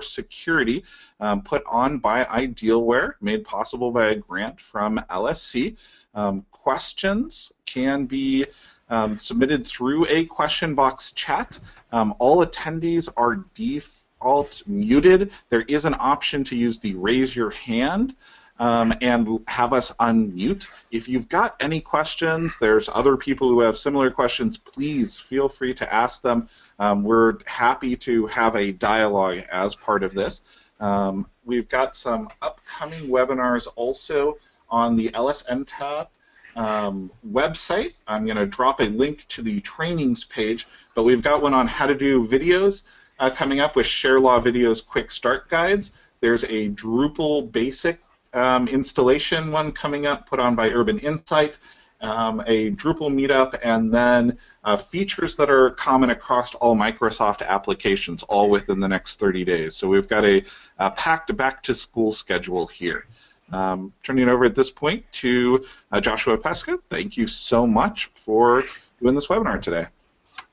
Security, um, put on by Idealware, made possible by a grant from LSC. Um, questions can be um, submitted through a question box chat. Um, all attendees are default muted. There is an option to use the raise your hand um, and have us unmute. If you've got any questions, there's other people who have similar questions, please feel free to ask them. Um, we're happy to have a dialogue as part of this. Um, we've got some upcoming webinars also on the LSNTAP um, website. I'm going to drop a link to the trainings page, but we've got one on how to do videos uh, coming up with ShareLaw Videos Quick Start Guides. There's a Drupal Basic um, installation one coming up, put on by Urban Insight, um, a Drupal meetup, and then uh, features that are common across all Microsoft applications, all within the next 30 days. So we've got a, a packed back-to-school schedule here. Um, turning it over at this point to uh, Joshua Peskay. Thank you so much for doing this webinar today.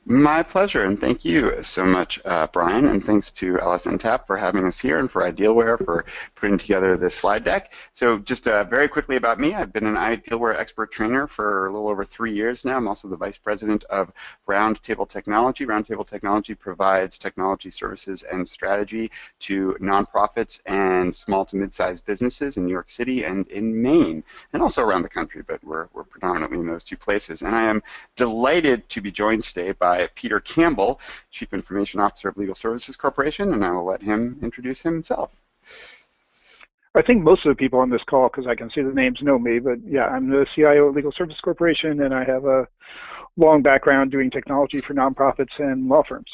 My pleasure, and thank you so much, uh, Brian, and thanks to LSNTAP for having us here and for Idealware for putting together this slide deck. So just uh, very quickly about me, I've been an Idealware expert trainer for a little over three years now. I'm also the Vice President of Roundtable Technology. Roundtable Technology provides technology services and strategy to nonprofits and small to mid-sized businesses in New York City and in Maine, and also around the country, but we're, we're predominantly in those two places. And I am delighted to be joined today by by Peter Campbell, Chief Information Officer of Legal Services Corporation, and I will let him introduce himself. I think most of the people on this call, because I can see the names, know me, but yeah, I'm the CIO of Legal Services Corporation, and I have a long background doing technology for nonprofits and law firms.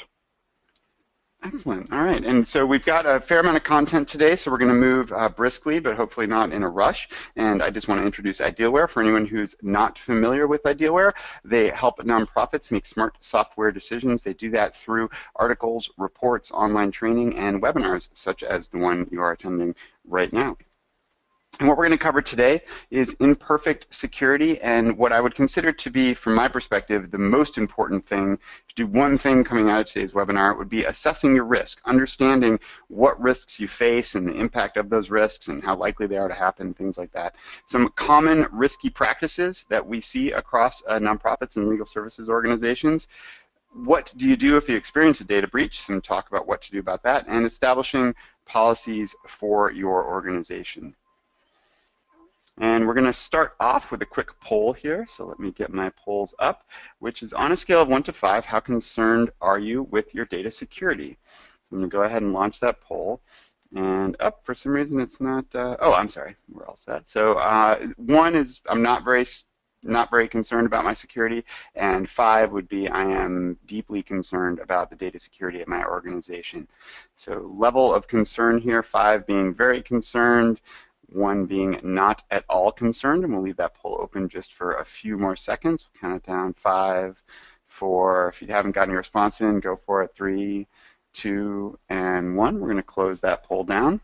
Excellent. All right. And so we've got a fair amount of content today, so we're going to move uh, briskly, but hopefully not in a rush. And I just want to introduce Idealware for anyone who's not familiar with Idealware. They help nonprofits make smart software decisions. They do that through articles, reports, online training, and webinars, such as the one you are attending right now. And what we're going to cover today is imperfect security and what I would consider to be, from my perspective, the most important thing. To do one thing coming out of today's webinar, it would be assessing your risk, understanding what risks you face and the impact of those risks and how likely they are to happen, things like that. Some common risky practices that we see across uh, nonprofits and legal services organizations what do you do if you experience a data breach? Some talk about what to do about that, and establishing policies for your organization. And we're going to start off with a quick poll here. So let me get my polls up, which is on a scale of 1 to 5, how concerned are you with your data security? So I'm going to go ahead and launch that poll. And up, oh, for some reason it's not, uh, oh, I'm sorry, we're all set. So uh, 1 is I'm not very not very concerned about my security, and five would be I am deeply concerned about the data security at my organization. So level of concern here, five being very concerned, one being not at all concerned, and we'll leave that poll open just for a few more seconds. We'll count it down, five, four, if you haven't gotten your response in, go for it, three, two, and one. We're going to close that poll down.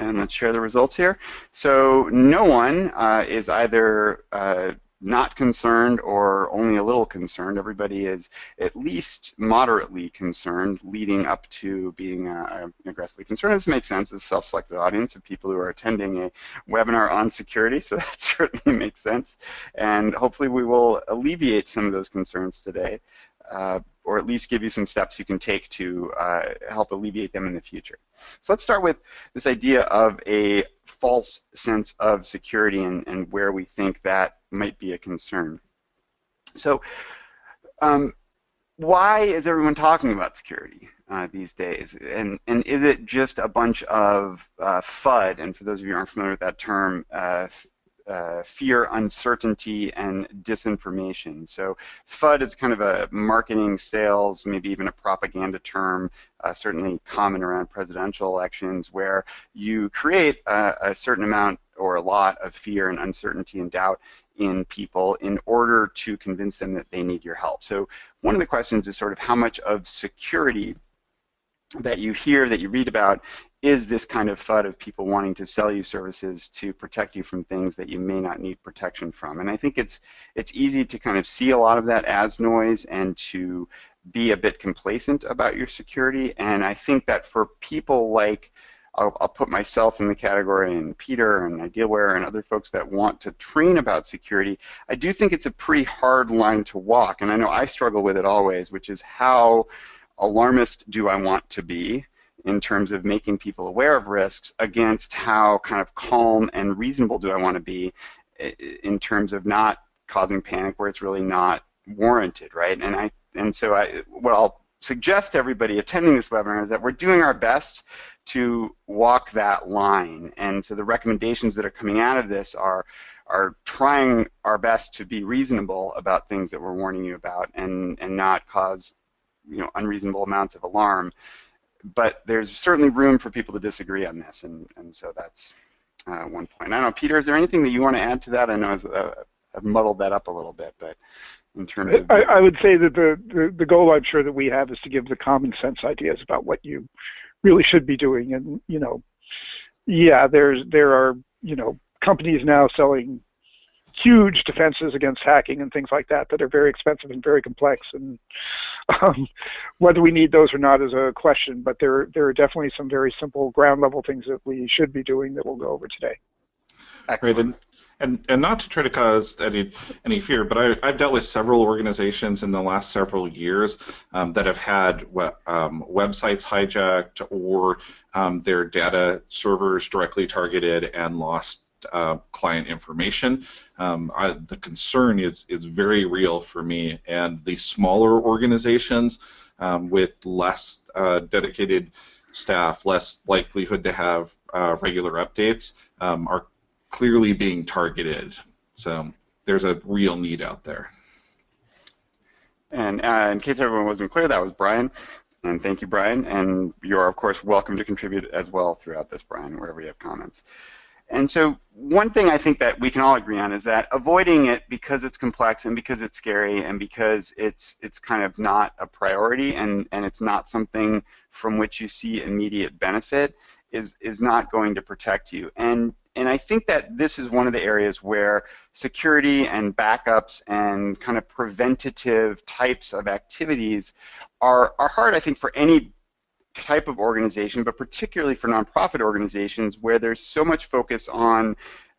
And let's share the results here. So no one uh, is either uh, not concerned or only a little concerned. Everybody is at least moderately concerned, leading up to being uh, aggressively concerned. This makes sense. It's a self-selected audience of people who are attending a webinar on security, so that certainly makes sense. And hopefully we will alleviate some of those concerns today. Uh, or at least give you some steps you can take to uh, help alleviate them in the future. So let's start with this idea of a false sense of security and, and where we think that might be a concern. So um, why is everyone talking about security uh, these days? And, and is it just a bunch of uh, FUD, and for those of you who aren't familiar with that term, uh, uh, fear, uncertainty, and disinformation. So FUD is kind of a marketing, sales, maybe even a propaganda term, uh, certainly common around presidential elections, where you create a, a certain amount or a lot of fear and uncertainty and doubt in people in order to convince them that they need your help. So one of the questions is sort of how much of security that you hear, that you read about, is this kind of FUD of people wanting to sell you services to protect you from things that you may not need protection from. And I think it's it's easy to kind of see a lot of that as noise and to be a bit complacent about your security. And I think that for people like I'll, I'll, put myself in the category and Peter and Idealware and other folks that want to train about security, I do think it's a pretty hard line to walk. And I know I struggle with it always, which is how alarmist do I want to be in terms of making people aware of risks against how kind of calm and reasonable do I want to be in terms of not causing panic where it's really not warranted, right? And I and so I what I'll suggest to everybody attending this webinar is that we're doing our best to walk that line. And so the recommendations that are coming out of this are are trying our best to be reasonable about things that we're warning you about and and not cause you know unreasonable amounts of alarm. But there's certainly room for people to disagree on this, and and so that's uh, one point. I don't know, Peter, is there anything that you want to add to that? I know uh, I've muddled that up a little bit, but in terms of I, I would say that the, the, the goal I'm sure that we have is to give the common sense ideas about what you really should be doing. And you know, yeah, there's there are you know companies now selling huge defenses against hacking and things like that that are very expensive and very complex. And um, whether we need those or not is a question. But there there are definitely some very simple ground level things that we should be doing that we'll go over today. Excellent. Right, and and not to try to cause any any fear, but I, I've dealt with several organizations in the last several years um, that have had um, websites hijacked or um, their data servers directly targeted and lost uh, client information. Um, I, the concern is is very real for me, and the smaller organizations um, with less uh, dedicated staff, less likelihood to have uh, regular updates, um, are clearly being targeted. So there's a real need out there. And uh, in case everyone wasn't clear, that was Brian. And thank you, Brian. And you're, of course, welcome to contribute as well throughout this, Brian, wherever you have comments. And so one thing I think that we can all agree on is that avoiding it because it's complex and because it's scary and because it's it's kind of not a priority and, and it's not something from which you see immediate benefit is is not going to protect you. And and I think that this is one of the areas where security and backups and kind of preventative types of activities are, are hard, I think, for any type of organization, but particularly for nonprofit organizations where there's so much focus on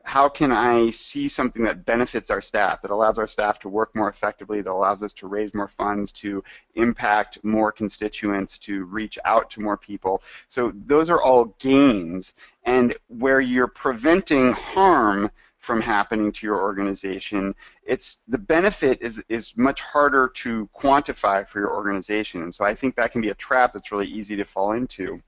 how can I see something that benefits our staff, that allows our staff to work more effectively, that allows us to raise more funds, to impact more constituents, to reach out to more people. So those are all gains. And where you're preventing harm from happening to your organization, it's the benefit is, is much harder to quantify for your organization. And so I think that can be a trap that's really easy to fall into.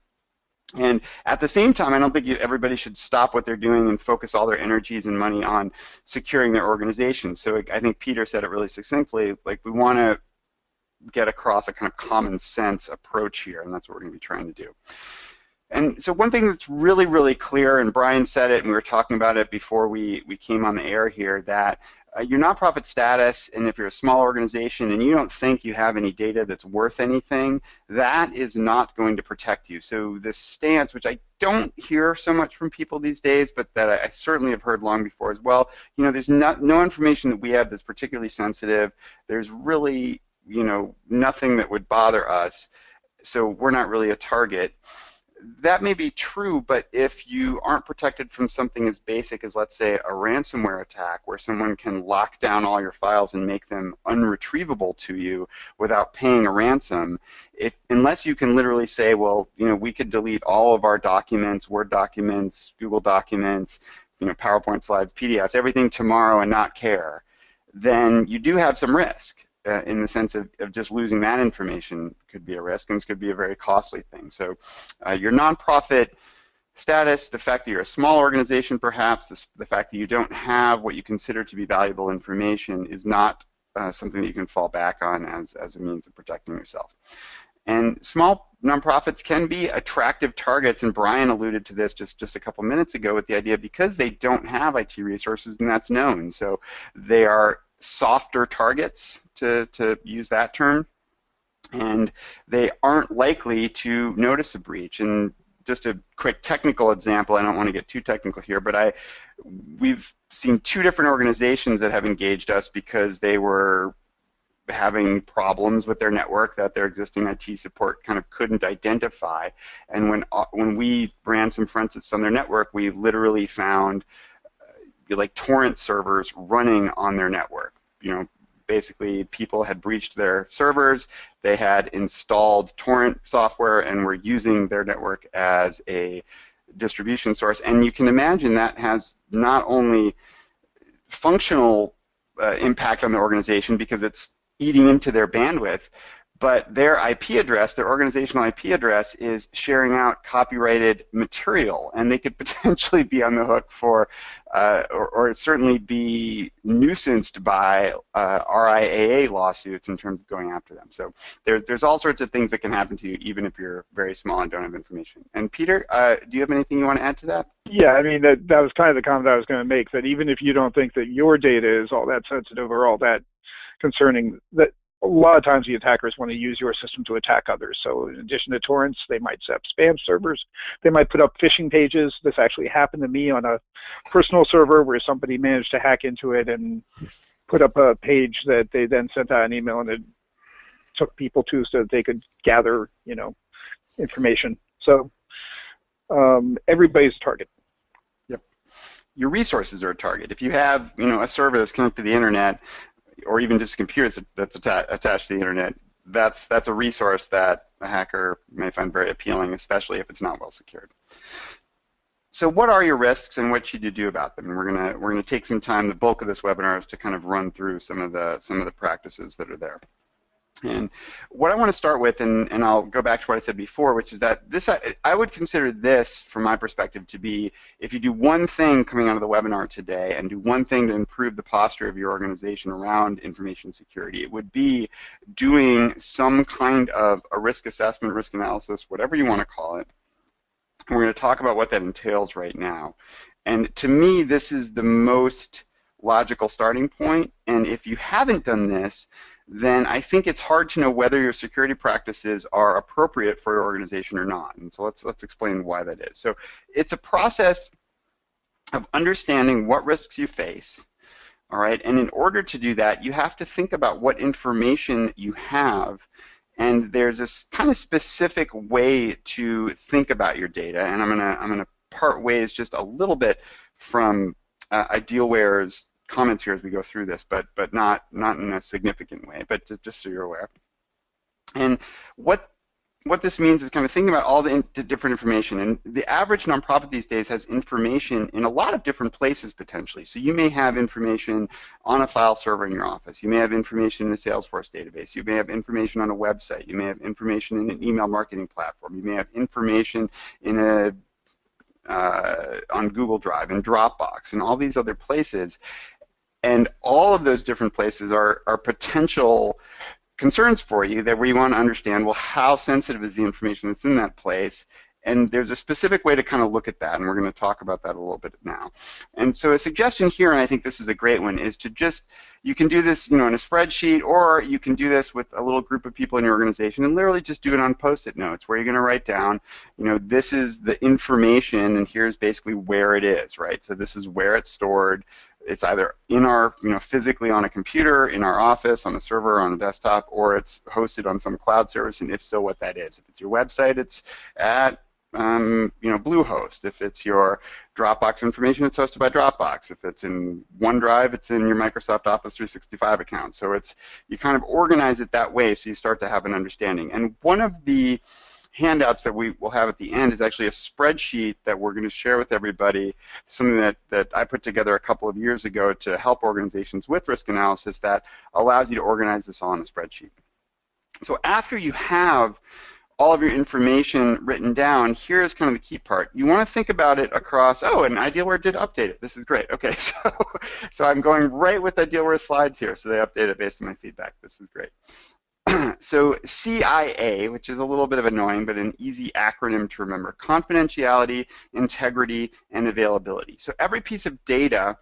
And at the same time, I don't think you, everybody should stop what they're doing and focus all their energies and money on securing their organization. So I think Peter said it really succinctly. Like we want to get across a kind of common sense approach here, and that's what we're going to be trying to do. And so one thing that's really, really clear, and Brian said it, and we were talking about it before we, we came on the air here, that uh, your nonprofit status, and if you're a small organization and you don't think you have any data that's worth anything, that is not going to protect you. So this stance, which I don't hear so much from people these days, but that I, I certainly have heard long before as well, you know, there's not, no information that we have that's particularly sensitive. There's really, you know, nothing that would bother us. So we're not really a target that may be true, but if you aren't protected from something as basic as, let's say, a ransomware attack where someone can lock down all your files and make them unretrievable to you without paying a ransom, if unless you can literally say, well, you know, we could delete all of our documents, Word documents, Google documents, you know, PowerPoint slides, PDFs, everything tomorrow and not care, then you do have some risk uh, in the sense of, of just losing that information could be a risk, and this could be a very costly thing. So uh, your nonprofit status, the fact that you're a small organization perhaps, this, the fact that you don't have what you consider to be valuable information is not uh, something that you can fall back on as, as a means of protecting yourself. And small nonprofits can be attractive targets, and Brian alluded to this just, just a couple minutes ago with the idea because they don't have IT resources, and that's known. So they are softer targets, to, to use that term, and they aren't likely to notice a breach. And just a quick technical example. I don't want to get too technical here, but I we've seen two different organizations that have engaged us because they were having problems with their network that their existing IT support kind of couldn't identify. And when uh, when we ran some forensics on their network, we literally found uh, like torrent servers running on their network. You know, basically people had breached their servers, they had installed torrent software and were using their network as a distribution source. And you can imagine that has not only functional uh, impact on the organization because it's eating into their bandwidth, but their IP address, their organizational IP address, is sharing out copyrighted material, and they could potentially be on the hook for, uh, or, or, certainly be nuisanced by uh, RIAA lawsuits in terms of going after them. So there's there's all sorts of things that can happen to you, even if you're very small and don't have information. And Peter, uh, do you have anything you want to add to that? Yeah, I mean that that was kind of the comment I was going to make. That even if you don't think that your data is all that sensitive or all that concerning that a lot of times the attackers want to use your system to attack others. So in addition to torrents, they might set up spam servers. They might put up phishing pages. This actually happened to me on a personal server where somebody managed to hack into it and put up a page that they then sent out an email and it took people to so that they could gather, you know, information. So um, everybody's a target. Yep. Your resources are a target. If you have, you know, a server that's connected to the internet or even just a computer that's atta attached to the internet, that's that's a resource that a hacker may find very appealing, especially if it's not well secured. So what are your risks and what should you do about them? And we're gonna we're gonna take some time. The bulk of this webinar is to kind of run through some of the some of the practices that are there. And what I want to start with, and, and I'll go back to what I said before, which is that this I, I, would consider this, from my perspective, to be if you do one thing coming out of the webinar today and do one thing to improve the posture of your organization around information security, it would be doing some kind of a risk assessment, risk analysis, whatever you want to call it. And we're going to talk about what that entails right now. And to me, this is the most logical starting point. And if you haven't done this, then I think it's hard to know whether your security practices are appropriate for your organization or not. And so let's let's explain why that is. So it's a process of understanding what risks you face. All right, and in order to do that, you have to think about what information you have and there's this kind of specific way to think about your data and I'm gonna I'm gonna part ways just a little bit from uh, Idealware's comments here as we go through this, but but not not in a significant way, but just, just so you're aware. And what what this means is kind of thinking about all the in different information. And the average nonprofit these days has information in a lot of different places potentially. So you may have information on a file server in your office. You may have information in a Salesforce database. You may have information on a website. You may have information in an email marketing platform. You may have information in a uh, on Google Drive and Dropbox and all these other places. And all of those different places are, are potential concerns for you that we want to understand, well, how sensitive is the information that's in that place? And there's a specific way to kind of look at that, and we're going to talk about that a little bit now. And so a suggestion here, and I think this is a great one, is to just, you can do this you know, in a spreadsheet, or you can do this with a little group of people in your organization and literally just do it on post-it notes where you're going to write down, you know, this is the information, and here's basically where it is, right? So this is where it's stored, it's either in our, you know, physically on a computer, in our office, on a server, on a desktop, or it's hosted on some cloud service, and if so, what that is. If it's your website, it's at um, you know, Bluehost. If it's your Dropbox information, it's hosted by Dropbox. If it's in OneDrive, it's in your Microsoft Office 365 account. So it's you kind of organize it that way, so you start to have an understanding. And one of the handouts that we will have at the end is actually a spreadsheet that we're going to share with everybody, something that, that I put together a couple of years ago to help organizations with risk analysis that allows you to organize this all in a spreadsheet. So after you have all of your information written down, here's kind of the key part. You want to think about it across, oh, and Idealware did update it. This is great. Okay, so, so I'm going right with Idealware slides here, so they update it based on my feedback. This is great. so CIA, which is a little bit of annoying, but an easy acronym to remember, confidentiality, integrity, and availability. So every piece of data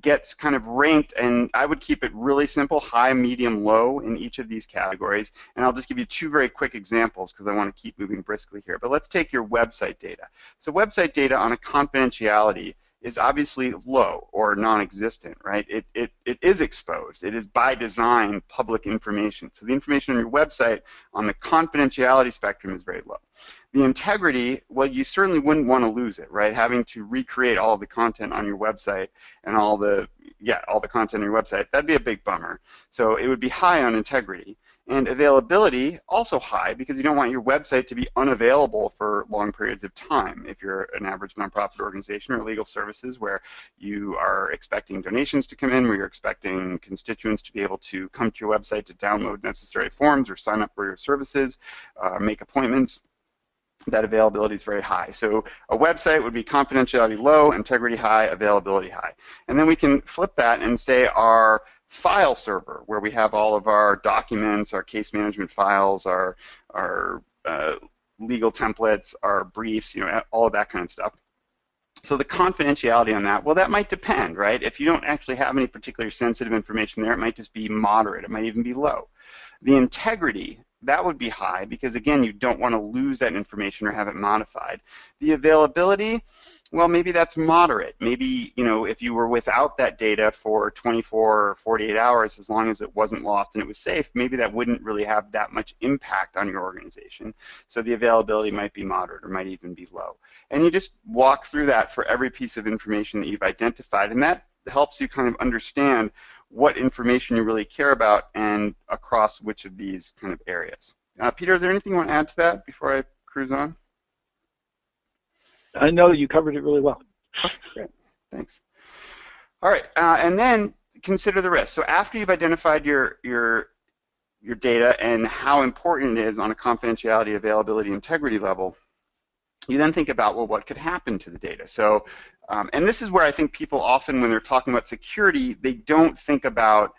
gets kind of ranked, and I would keep it really simple, high, medium, low in each of these categories. And I'll just give you two very quick examples because I want to keep moving briskly here. But let's take your website data. So website data on a confidentiality is obviously low or non-existent, right? It, it, it is exposed. It is by design public information. So the information on your website on the confidentiality spectrum is very low. The integrity, well, you certainly wouldn't want to lose it, right? Having to recreate all the content on your website and all the, yeah, all the content on your website, that'd be a big bummer. So it would be high on integrity. And availability, also high, because you don't want your website to be unavailable for long periods of time. If you're an average nonprofit organization or legal services where you are expecting donations to come in, where you're expecting constituents to be able to come to your website to download necessary forms or sign up for your services, uh, make appointments, that availability is very high. So a website would be confidentiality low, integrity high, availability high. And then we can flip that and say our file server, where we have all of our documents, our case management files, our, our uh, legal templates, our briefs, you know, all of that kind of stuff. So the confidentiality on that, well, that might depend, right? If you don't actually have any particular sensitive information there, it might just be moderate. It might even be low. The integrity that would be high because again you don't want to lose that information or have it modified. The availability, well maybe that's moderate. Maybe you know if you were without that data for 24 or 48 hours as long as it wasn't lost and it was safe, maybe that wouldn't really have that much impact on your organization. So the availability might be moderate or might even be low. And you just walk through that for every piece of information that you've identified and that helps you kind of understand what information you really care about and across which of these kind of areas. Uh, Peter, is there anything you want to add to that before I cruise on? I know you covered it really well. Great, thanks. All right, uh, and then consider the risk. So after you've identified your your your data and how important it is on a confidentiality, availability, integrity level, you then think about, well, what could happen to the data? So um, and this is where I think people often, when they're talking about security, they don't think about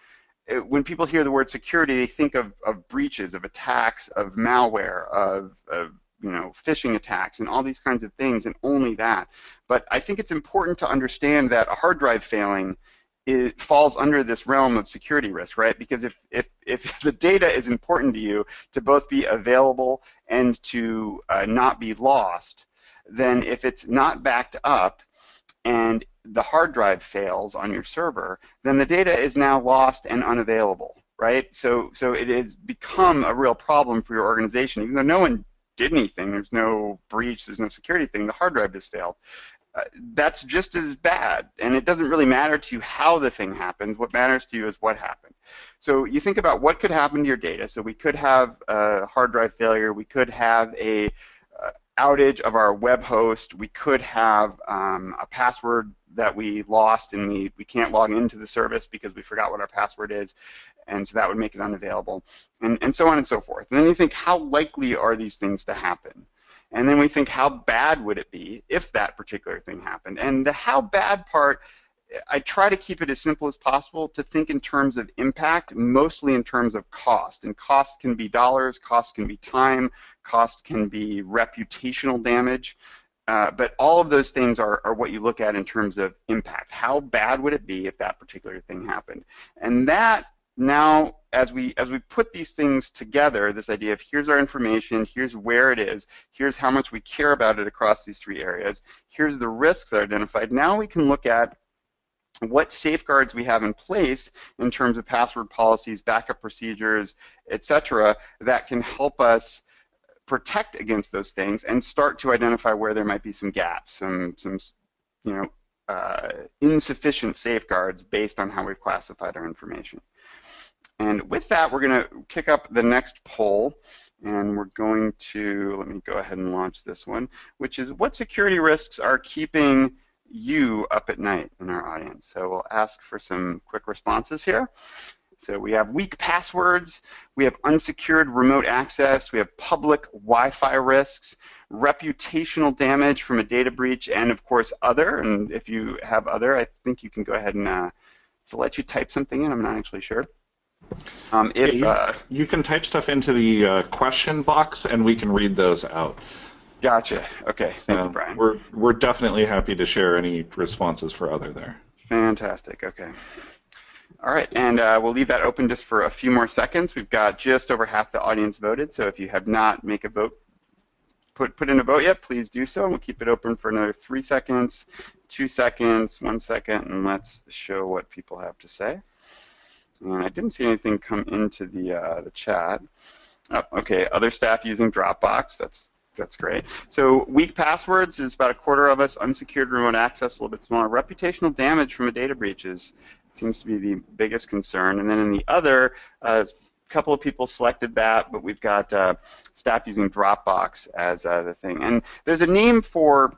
uh, when people hear the word security, they think of, of breaches, of attacks, of malware, of, of you know phishing attacks, and all these kinds of things, and only that. But I think it's important to understand that a hard drive failing it falls under this realm of security risk, right? Because if, if, if the data is important to you to both be available and to uh, not be lost, then if it's not backed up, and the hard drive fails on your server, then the data is now lost and unavailable, right? So, so it has become a real problem for your organization. Even though no one did anything, there's no breach, there's no security thing, the hard drive just failed. Uh, that's just as bad, and it doesn't really matter to you how the thing happens. What matters to you is what happened. So you think about what could happen to your data. So we could have a hard drive failure. We could have a outage of our web host, we could have um, a password that we lost and we, we can't log into the service because we forgot what our password is, and so that would make it unavailable, and, and so on and so forth. And then you think, how likely are these things to happen? And then we think, how bad would it be if that particular thing happened? And the how bad part I try to keep it as simple as possible to think in terms of impact, mostly in terms of cost. And cost can be dollars, cost can be time, cost can be reputational damage. Uh, but all of those things are, are what you look at in terms of impact. How bad would it be if that particular thing happened? And that now, as we as we put these things together, this idea of here's our information, here's where it is, here's how much we care about it across these three areas, here's the risks that are identified. Now we can look at what safeguards we have in place in terms of password policies, backup procedures, etc., that can help us protect against those things and start to identify where there might be some gaps, some, some you know, uh, insufficient safeguards based on how we've classified our information. And with that, we're going to kick up the next poll, and we're going to, let me go ahead and launch this one, which is what security risks are keeping you up at night in our audience. So we'll ask for some quick responses here. So we have weak passwords, we have unsecured remote access, we have public Wi-Fi risks, reputational damage from a data breach, and of course other. And if you have other, I think you can go ahead and uh, so let you type something in. I'm not actually sure. Um, if yeah, you, uh, you, can type stuff into the uh, question box, and we can read those out. Gotcha. Okay. Thank you, Brian. We're we're definitely happy to share any responses for other there. Fantastic. Okay. All right, and uh, we'll leave that open just for a few more seconds. We've got just over half the audience voted, so if you have not make a vote, put put in a vote yet, please do so, and we'll keep it open for another three seconds, two seconds, one second, and let's show what people have to say. And I didn't see anything come into the uh, the chat. Oh, okay, other staff using Dropbox. That's that's great. So weak passwords is about a quarter of us. Unsecured remote access, a little bit smaller. Reputational damage from a data breach is seems to be the biggest concern. And then in the other, uh, a couple of people selected that, but we've got uh, staff using Dropbox as uh, the thing. And there's a name for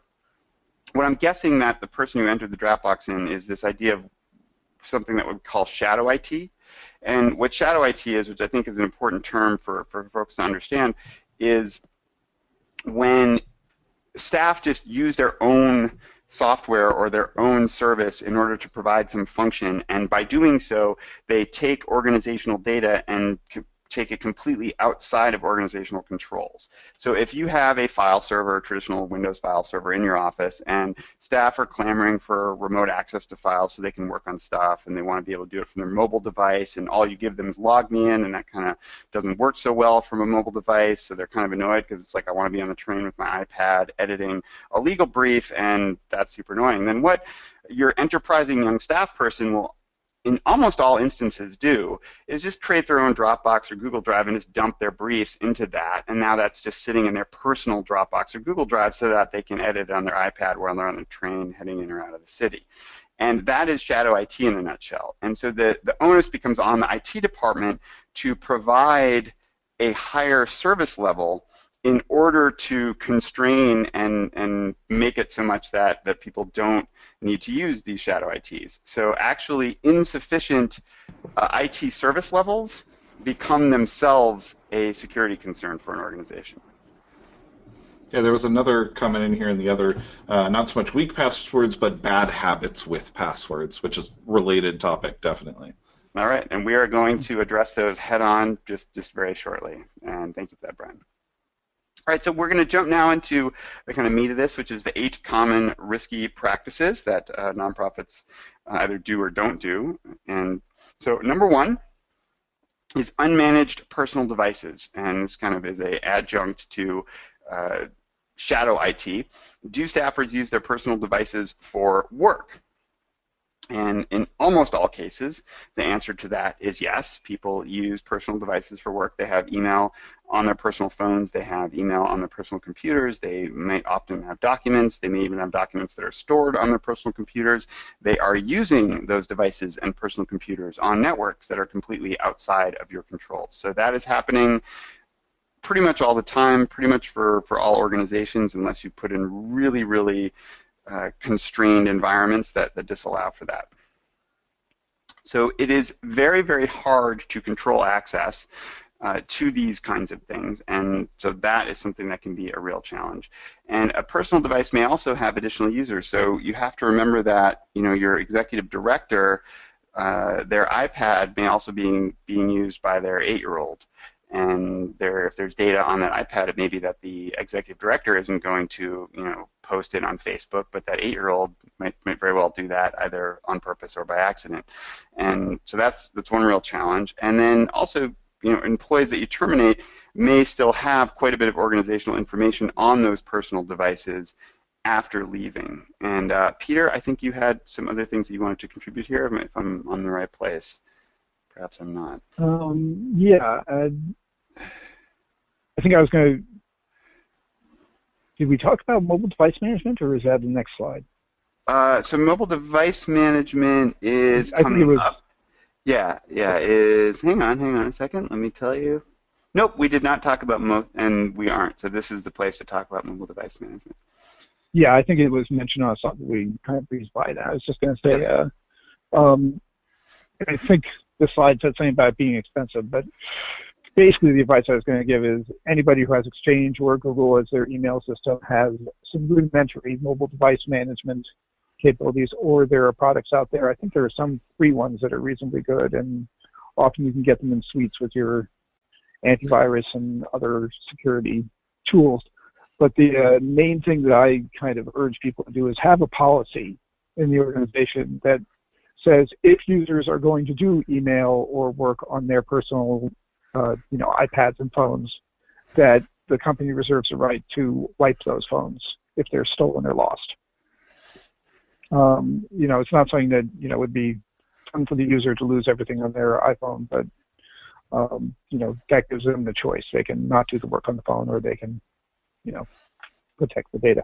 what I'm guessing that the person who entered the Dropbox in is this idea of something that we call shadow IT. And what shadow IT is, which I think is an important term for, for folks to understand, is when staff just use their own software or their own service in order to provide some function, and by doing so, they take organizational data and take it completely outside of organizational controls. So if you have a file server, a traditional Windows file server in your office, and staff are clamoring for remote access to files so they can work on stuff, and they want to be able to do it from their mobile device, and all you give them is LogMeIn, and that kind of doesn't work so well from a mobile device, so they're kind of annoyed because it's like I want to be on the train with my iPad editing a legal brief, and that's super annoying. Then what your enterprising young staff person will in almost all instances do is just create their own Dropbox or Google Drive and just dump their briefs into that. And now that's just sitting in their personal Dropbox or Google Drive so that they can edit it on their iPad while they're on the train heading in or out of the city. And that is shadow IT in a nutshell. And so the, the onus becomes on the IT department to provide a higher service level in order to constrain and, and make it so much that, that people don't need to use these shadow ITs. So actually insufficient uh, IT service levels become themselves a security concern for an organization. Yeah, there was another comment in here in the other, uh, not so much weak passwords, but bad habits with passwords, which is related topic, definitely. All right, and we are going to address those head on just, just very shortly. And thank you for that, Brian. All right, so we're going to jump now into the kind of meat of this, which is the eight common risky practices that uh, nonprofits uh, either do or don't do. And so number one is unmanaged personal devices, and this kind of is a adjunct to uh, shadow IT. Do staffers use their personal devices for work? And in almost all cases, the answer to that is yes. People use personal devices for work. They have email on their personal phones. They have email on their personal computers. They might often have documents. They may even have documents that are stored on their personal computers. They are using those devices and personal computers on networks that are completely outside of your control. So that is happening pretty much all the time, pretty much for, for all organizations, unless you put in really, really constrained environments that, that disallow for that. So it is very, very hard to control access uh, to these kinds of things, and so that is something that can be a real challenge. And a personal device may also have additional users, so you have to remember that you know your executive director, uh, their iPad may also be being used by their eight-year-old, and there, if there's data on that iPad, it may be that the executive director isn't going to, you know, post it on Facebook, but that eight-year-old might, might very well do that either on purpose or by accident. And so that's that's one real challenge. And then also, you know, employees that you terminate may still have quite a bit of organizational information on those personal devices after leaving. And uh, Peter, I think you had some other things that you wanted to contribute here, if I'm on the right place. Perhaps I'm not. Um, yeah. Uh, I think I was going to. Did we talk about mobile device management, or is that the next slide? Uh, so mobile device management is I coming was, up. Yeah, yeah. Is hang on, hang on a second. Let me tell you. Nope, we did not talk about mo, and we aren't. So this is the place to talk about mobile device management. Yeah, I think it was mentioned on something we kind of breezed by that. I was just going to say, uh, um, I think the slide said something about being expensive, but basically the advice I was going to give is anybody who has Exchange or Google as their email system has some rudimentary mobile device management capabilities, or there are products out there. I think there are some free ones that are reasonably good, and often you can get them in suites with your antivirus and other security tools. But the uh, main thing that I kind of urge people to do is have a policy in the organization that says if users are going to do email or work on their personal, uh, you know, iPads and phones, that the company reserves the right to wipe those phones if they're stolen or lost. Um, you know, it's not something that you know would be fun for the user to lose everything on their iPhone, but um, you know that gives them the choice. They can not do the work on the phone, or they can, you know, protect the data.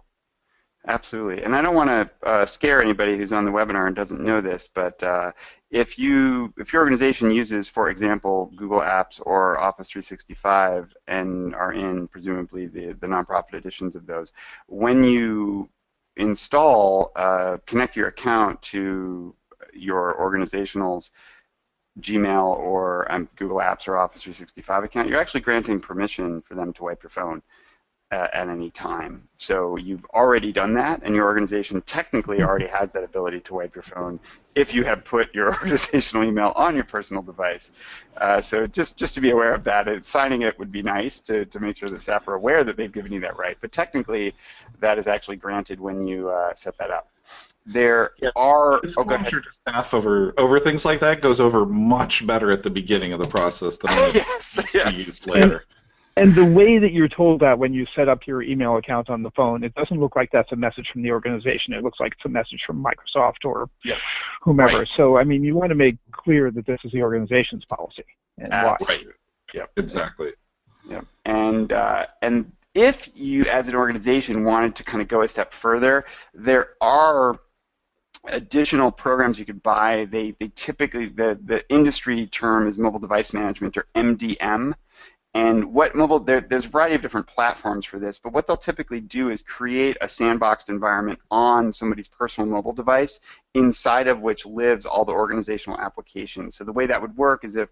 Absolutely, and I don't want to uh, scare anybody who's on the webinar and doesn't know this, but uh, if you if your organization uses, for example, Google Apps or Office 365 and are in presumably the the nonprofit editions of those, when you install, uh, connect your account to your organizational's Gmail or um, Google Apps or Office 365 account, you're actually granting permission for them to wipe your phone uh, at any time. So you've already done that, and your organization technically already has that ability to wipe your phone if you have put your organizational email on your personal device. Uh, so just just to be aware of that, it, signing it would be nice to, to make sure that staff are aware that they've given you that right. But technically, that is actually granted when you uh, set that up. There yeah. are disclosure oh, to staff over over things like that goes over much better at the beginning of the process than when yes, yes. used later. And the way that you're told that when you set up your email account on the phone, it doesn't look like that's a message from the organization. It looks like it's a message from Microsoft or yeah. whomever. Right. So, I mean, you want to make clear that this is the organization's policy and uh, why. Right. Yep. Exactly. Yep. And uh, and if you, as an organization, wanted to kind of go a step further, there are additional programs you could buy. They they typically the the industry term is mobile device management or MDM and what mobile, there, there's a variety of different platforms for this, but what they'll typically do is create a sandboxed environment on somebody's personal mobile device inside of which lives all the organizational applications. So the way that would work is if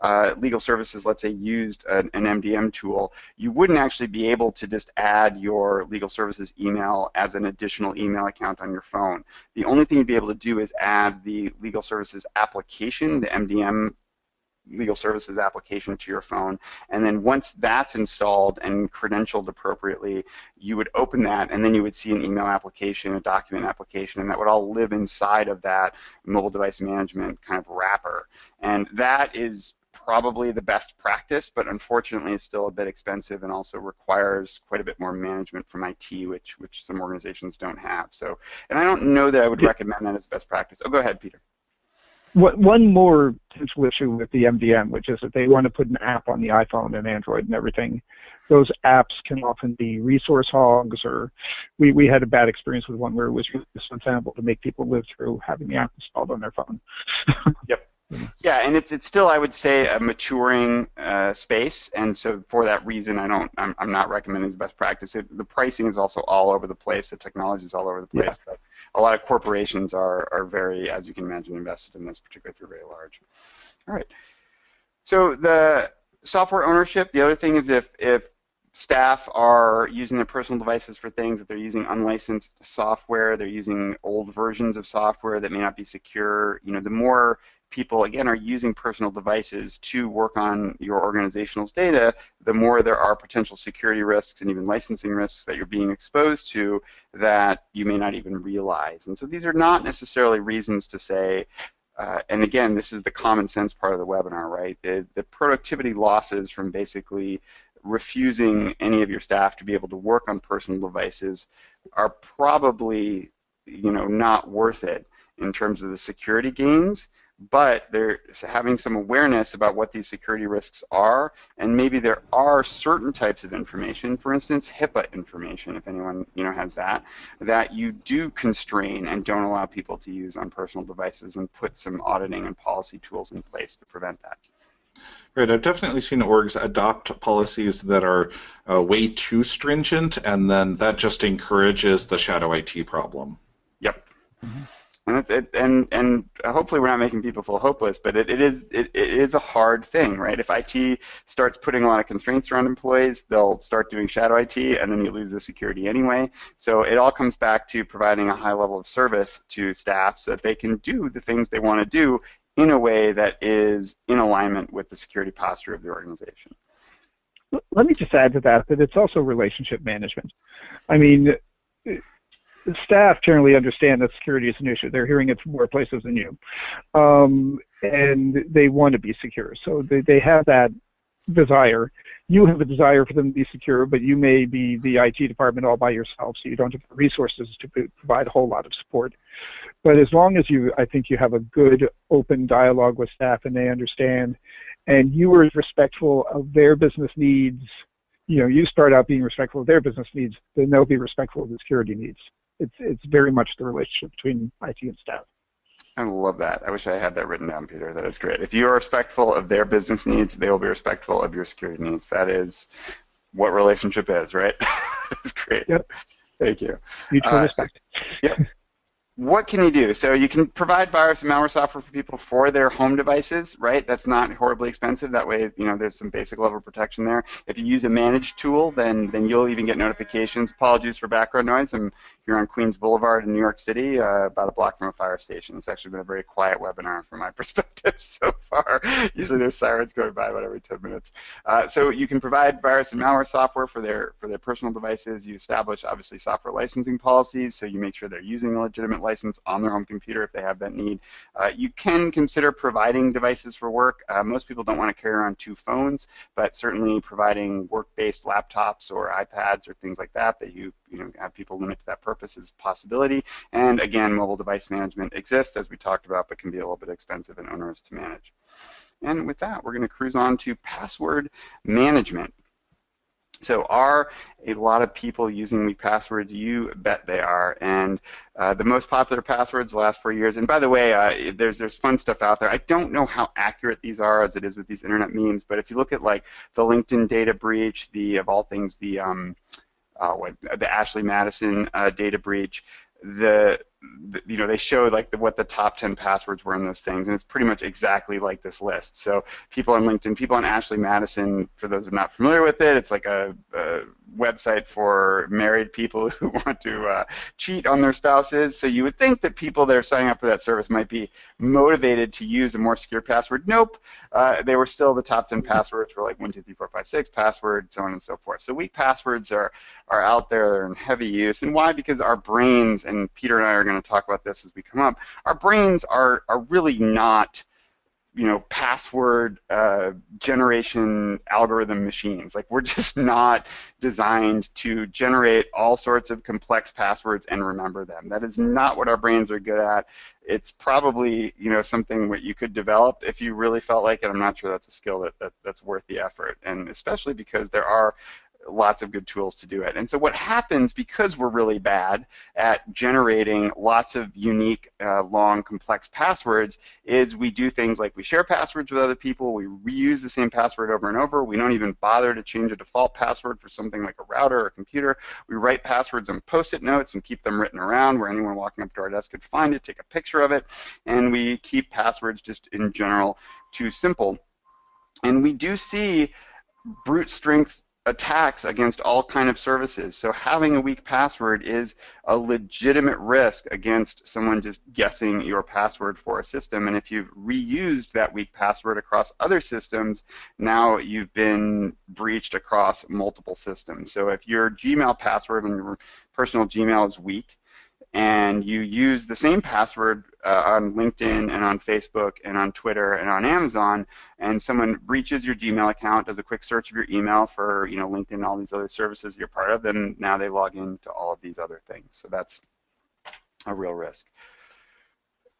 uh, legal services, let's say, used an, an, MDM tool, you wouldn't actually be able to just add your legal services email as an additional email account on your phone. The only thing you'd be able to do is add the legal services application, the MDM legal services application to your phone. And then once that's installed and credentialed appropriately, you would open that and then you would see an email application, a document application, and that would all live inside of that mobile device management kind of wrapper. And that is probably the best practice, but unfortunately it's still a bit expensive and also requires quite a bit more management from IT, which which some organizations don't have. So, and I don't know that I would recommend that as best practice. Oh, go ahead, Peter one more potential issue with the MDM, which is that they want to put an app on the iPhone and Android and everything. Those apps can often be resource hogs, or we, we had a bad experience with one where it was really untenable to make people live through having the app installed on their phone. yep. Yeah, and it's it's still I would say a maturing uh, space, and so for that reason, I don't I'm, I'm not recommending as best practice. It, the pricing is also all over the place. The technology is all over the place, yeah. but a lot of corporations are are very, as you can imagine, invested in this, particularly if you're very large. All right. So the software ownership. The other thing is if if staff are using their personal devices for things that they're using unlicensed software, they're using old versions of software that may not be secure. You know, the more people again are using personal devices to work on your organizational's data, the more there are potential security risks and even licensing risks that you're being exposed to that you may not even realize. And so these are not necessarily reasons to say uh, and again, this is the common sense part of the webinar, right? The, the productivity losses from basically refusing any of your staff to be able to work on personal devices are probably you know not worth it in terms of the security gains but they're having some awareness about what these security risks are and maybe there are certain types of information for instance HIPAA information if anyone you know has that that you do constrain and don't allow people to use on personal devices and put some auditing and policy tools in place to prevent that Right, I've definitely seen orgs adopt policies that are uh, way too stringent, and then that just encourages the shadow IT problem. Yep. Mm-hmm. And, it, and and hopefully we're not making people feel hopeless, but it, it is it, it is a hard thing, right? If IT starts putting a lot of constraints around employees, they'll start doing shadow IT, and then you lose the security anyway. So it all comes back to providing a high level of service to staff so that they can do the things they want to do in a way that is in alignment with the security posture of the organization. Let me just add to that that it's also relationship management. I mean, staff generally understand that security is an issue. They're hearing it from more places than you. Um, and they want to be secure. So they, they have that desire. You have a desire for them to be secure, but you may be the IT department all by yourself, so you don't have the resources to provide a whole lot of support. But as long as you, I think you have a good open dialogue with staff and they understand, and you are respectful of their business needs, you know, you start out being respectful of their business needs, then they'll be respectful of the security needs. It's, it's very much the relationship between IT and staff. I love that. I wish I had that written down, Peter. That is great. If you are respectful of their business needs, they will be respectful of your security needs. That is what relationship is, right? That's great. Yep. Thank you. Mutual uh, respect. So, yep what can you do? So you can provide virus and malware software for people for their home devices, right? That's not horribly expensive. That way, you know, there's some basic level of protection there. If you use a managed tool, then then you'll even get notifications. Apologies for background noise. I'm here on Queens Boulevard in New York City, uh, about a block from a fire station. It's actually been a very quiet webinar from my perspective so far. Usually there's sirens going by about every 10 minutes. Uh, so you can provide virus and malware software for their for their personal devices. You establish obviously software licensing policies, so you make sure they're using a legitimate license on their home computer if they have that need. Uh, you can consider providing devices for work. Uh, most people don't want to carry around two phones, but certainly providing work-based laptops or iPads or things like that that you you know have people limit to that purpose is a possibility. And again, mobile device management exists as we talked about, but can be a little bit expensive and onerous to manage. And with that, we're going to cruise on to password management. So are a lot of people using weak passwords? You bet they are. And uh, the most popular passwords the last four years. And by the way, uh, there's there's fun stuff out there. I don't know how accurate these are as it is with these internet memes, but if you look at like the LinkedIn data breach, the of all things the um, uh, what the Ashley Madison uh, data breach, the you know, they showed like the, what the top 10 passwords were in those things, and it's pretty much exactly like this list. So people on LinkedIn, people on Ashley Madison, for those who are not familiar with it, it's like a, a website for married people who want to uh, cheat on their spouses. So you would think that people that are signing up for that service might be motivated to use a more secure password. Nope, uh, they were still the top 10 passwords were like 123456 password, so on and so forth. So weak passwords are, are out there, they're in heavy use. And why? Because our brains, and Peter and I are going to talk about this as we come up, our brains are, are really not you know password uh, generation algorithm machines. Like we're just not designed to generate all sorts of complex passwords and remember them. That is not what our brains are good at. It's probably you know something that you could develop if you really felt like it. I'm not sure that's a skill that, that that's worth the effort. And especially because there are lots of good tools to do it. And so what happens because we're really bad at generating lots of unique, uh, long, complex passwords is we do things like we share passwords with other people, we reuse the same password over and over, we don't even bother to change a default password for something like a router or a computer, we write passwords on post-it notes and keep them written around where anyone walking up to our desk could find it, take a picture of it, and we keep passwords just in general too simple. And we do see brute strength attacks against all kind of services. So having a weak password is a legitimate risk against someone just guessing your password for a system. And if you've reused that weak password across other systems, now you've been breached across multiple systems. So if your Gmail password and your personal Gmail is weak, and you use the same password uh, on LinkedIn and on Facebook and on Twitter and on Amazon, and someone breaches your Gmail account, does a quick search of your email for you know LinkedIn and all these other services you're part of, then now they log into all of these other things. So that's a real risk.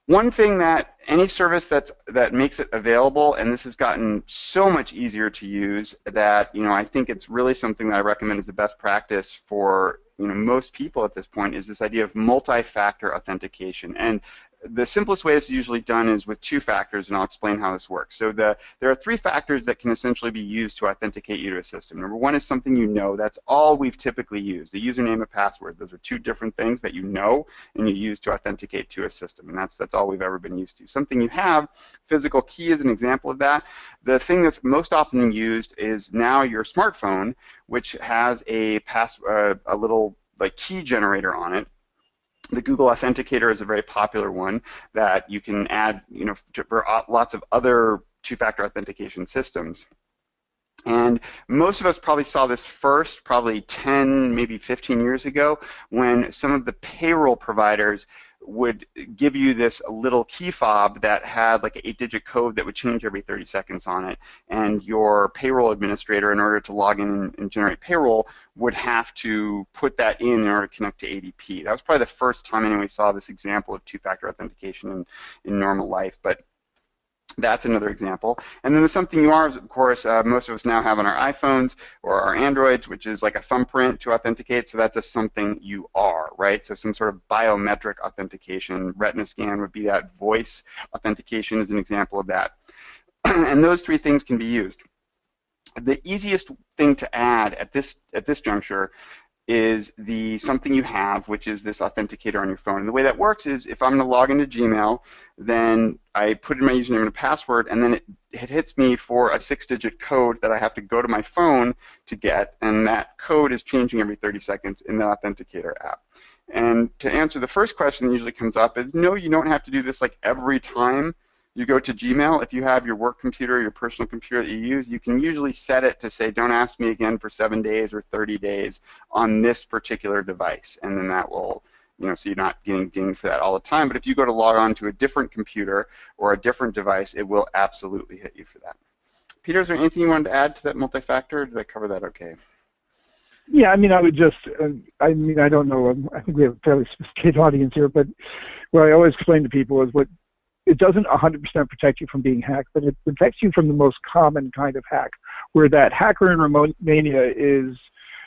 One thing that any service that's that makes it available, and this has gotten so much easier to use that you know I think it's really something that I recommend as a best practice for you know most people at this point is this idea of multi-factor authentication. And the simplest way is usually done is with two factors, and I'll explain how this works. So the, there are three factors that can essentially be used to authenticate you to a system. Number one is something you know. That's all we've typically used, a username, a password. Those are two different things that you know and you use to authenticate to a system, and that's, that's all we've ever been used to. Something you have, physical key is an example of that. The thing that's most often used is now your smartphone, which has a, pass, uh, a little like key generator on it the Google Authenticator is a very popular one that you can add, you know, for uh, lots of other two-factor authentication systems. And most of us probably saw this first, probably 10, maybe 15 years ago, when some of the payroll providers would give you this little key fob that had like an eight-digit code that would change every 30 seconds on it. And your payroll administrator, in order to log in and generate payroll, would have to put that in in order to connect to ADP. That was probably the first time anyone saw this example of two-factor authentication in, in normal life. But that's another example. And then the something you are, of course, uh, most of us now have on our iPhones or our Androids, which is like a thumbprint to authenticate. So that's a something you are, right? So some sort of biometric authentication. Retina scan would be that. Voice authentication is an example of that. and those three things can be used. The easiest thing to add at this at this juncture is the something you have, which is this authenticator on your phone. And the way that works is if I'm going to log into Gmail, then I put in my username and password, and then it, it hits me for a six-digit code that I have to go to my phone to get, and that code is changing every 30 seconds in the authenticator app. And to answer the first question that usually comes up is, no, you don't have to do this like every time you go to Gmail, if you have your work computer, your personal computer that you use, you can usually set it to say, don't ask me again for seven days or 30 days on this particular device. And then that will, you know, so you're not getting dinged for that all the time. But if you go to log on to a different computer or a different device, it will absolutely hit you for that. Peter, is there anything you wanted to add to that multi-factor? Did I cover that okay? Yeah, I mean, I would just, uh, I mean, I don't know, um, I think we have a fairly sophisticated audience here, but what I always explain to people is what it doesn't 100% protect you from being hacked, but it protects you from the most common kind of hack, where that hacker in remote Romania is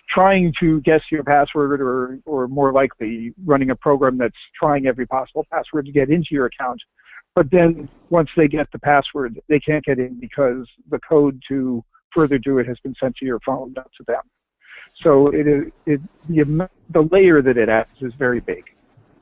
trying to guess your password or, or more likely running a program that's trying every possible password to get into your account. But then once they get the password, they can't get in because the code to further do it has been sent to your phone, not to them. So it is it, the, the layer that it adds is very big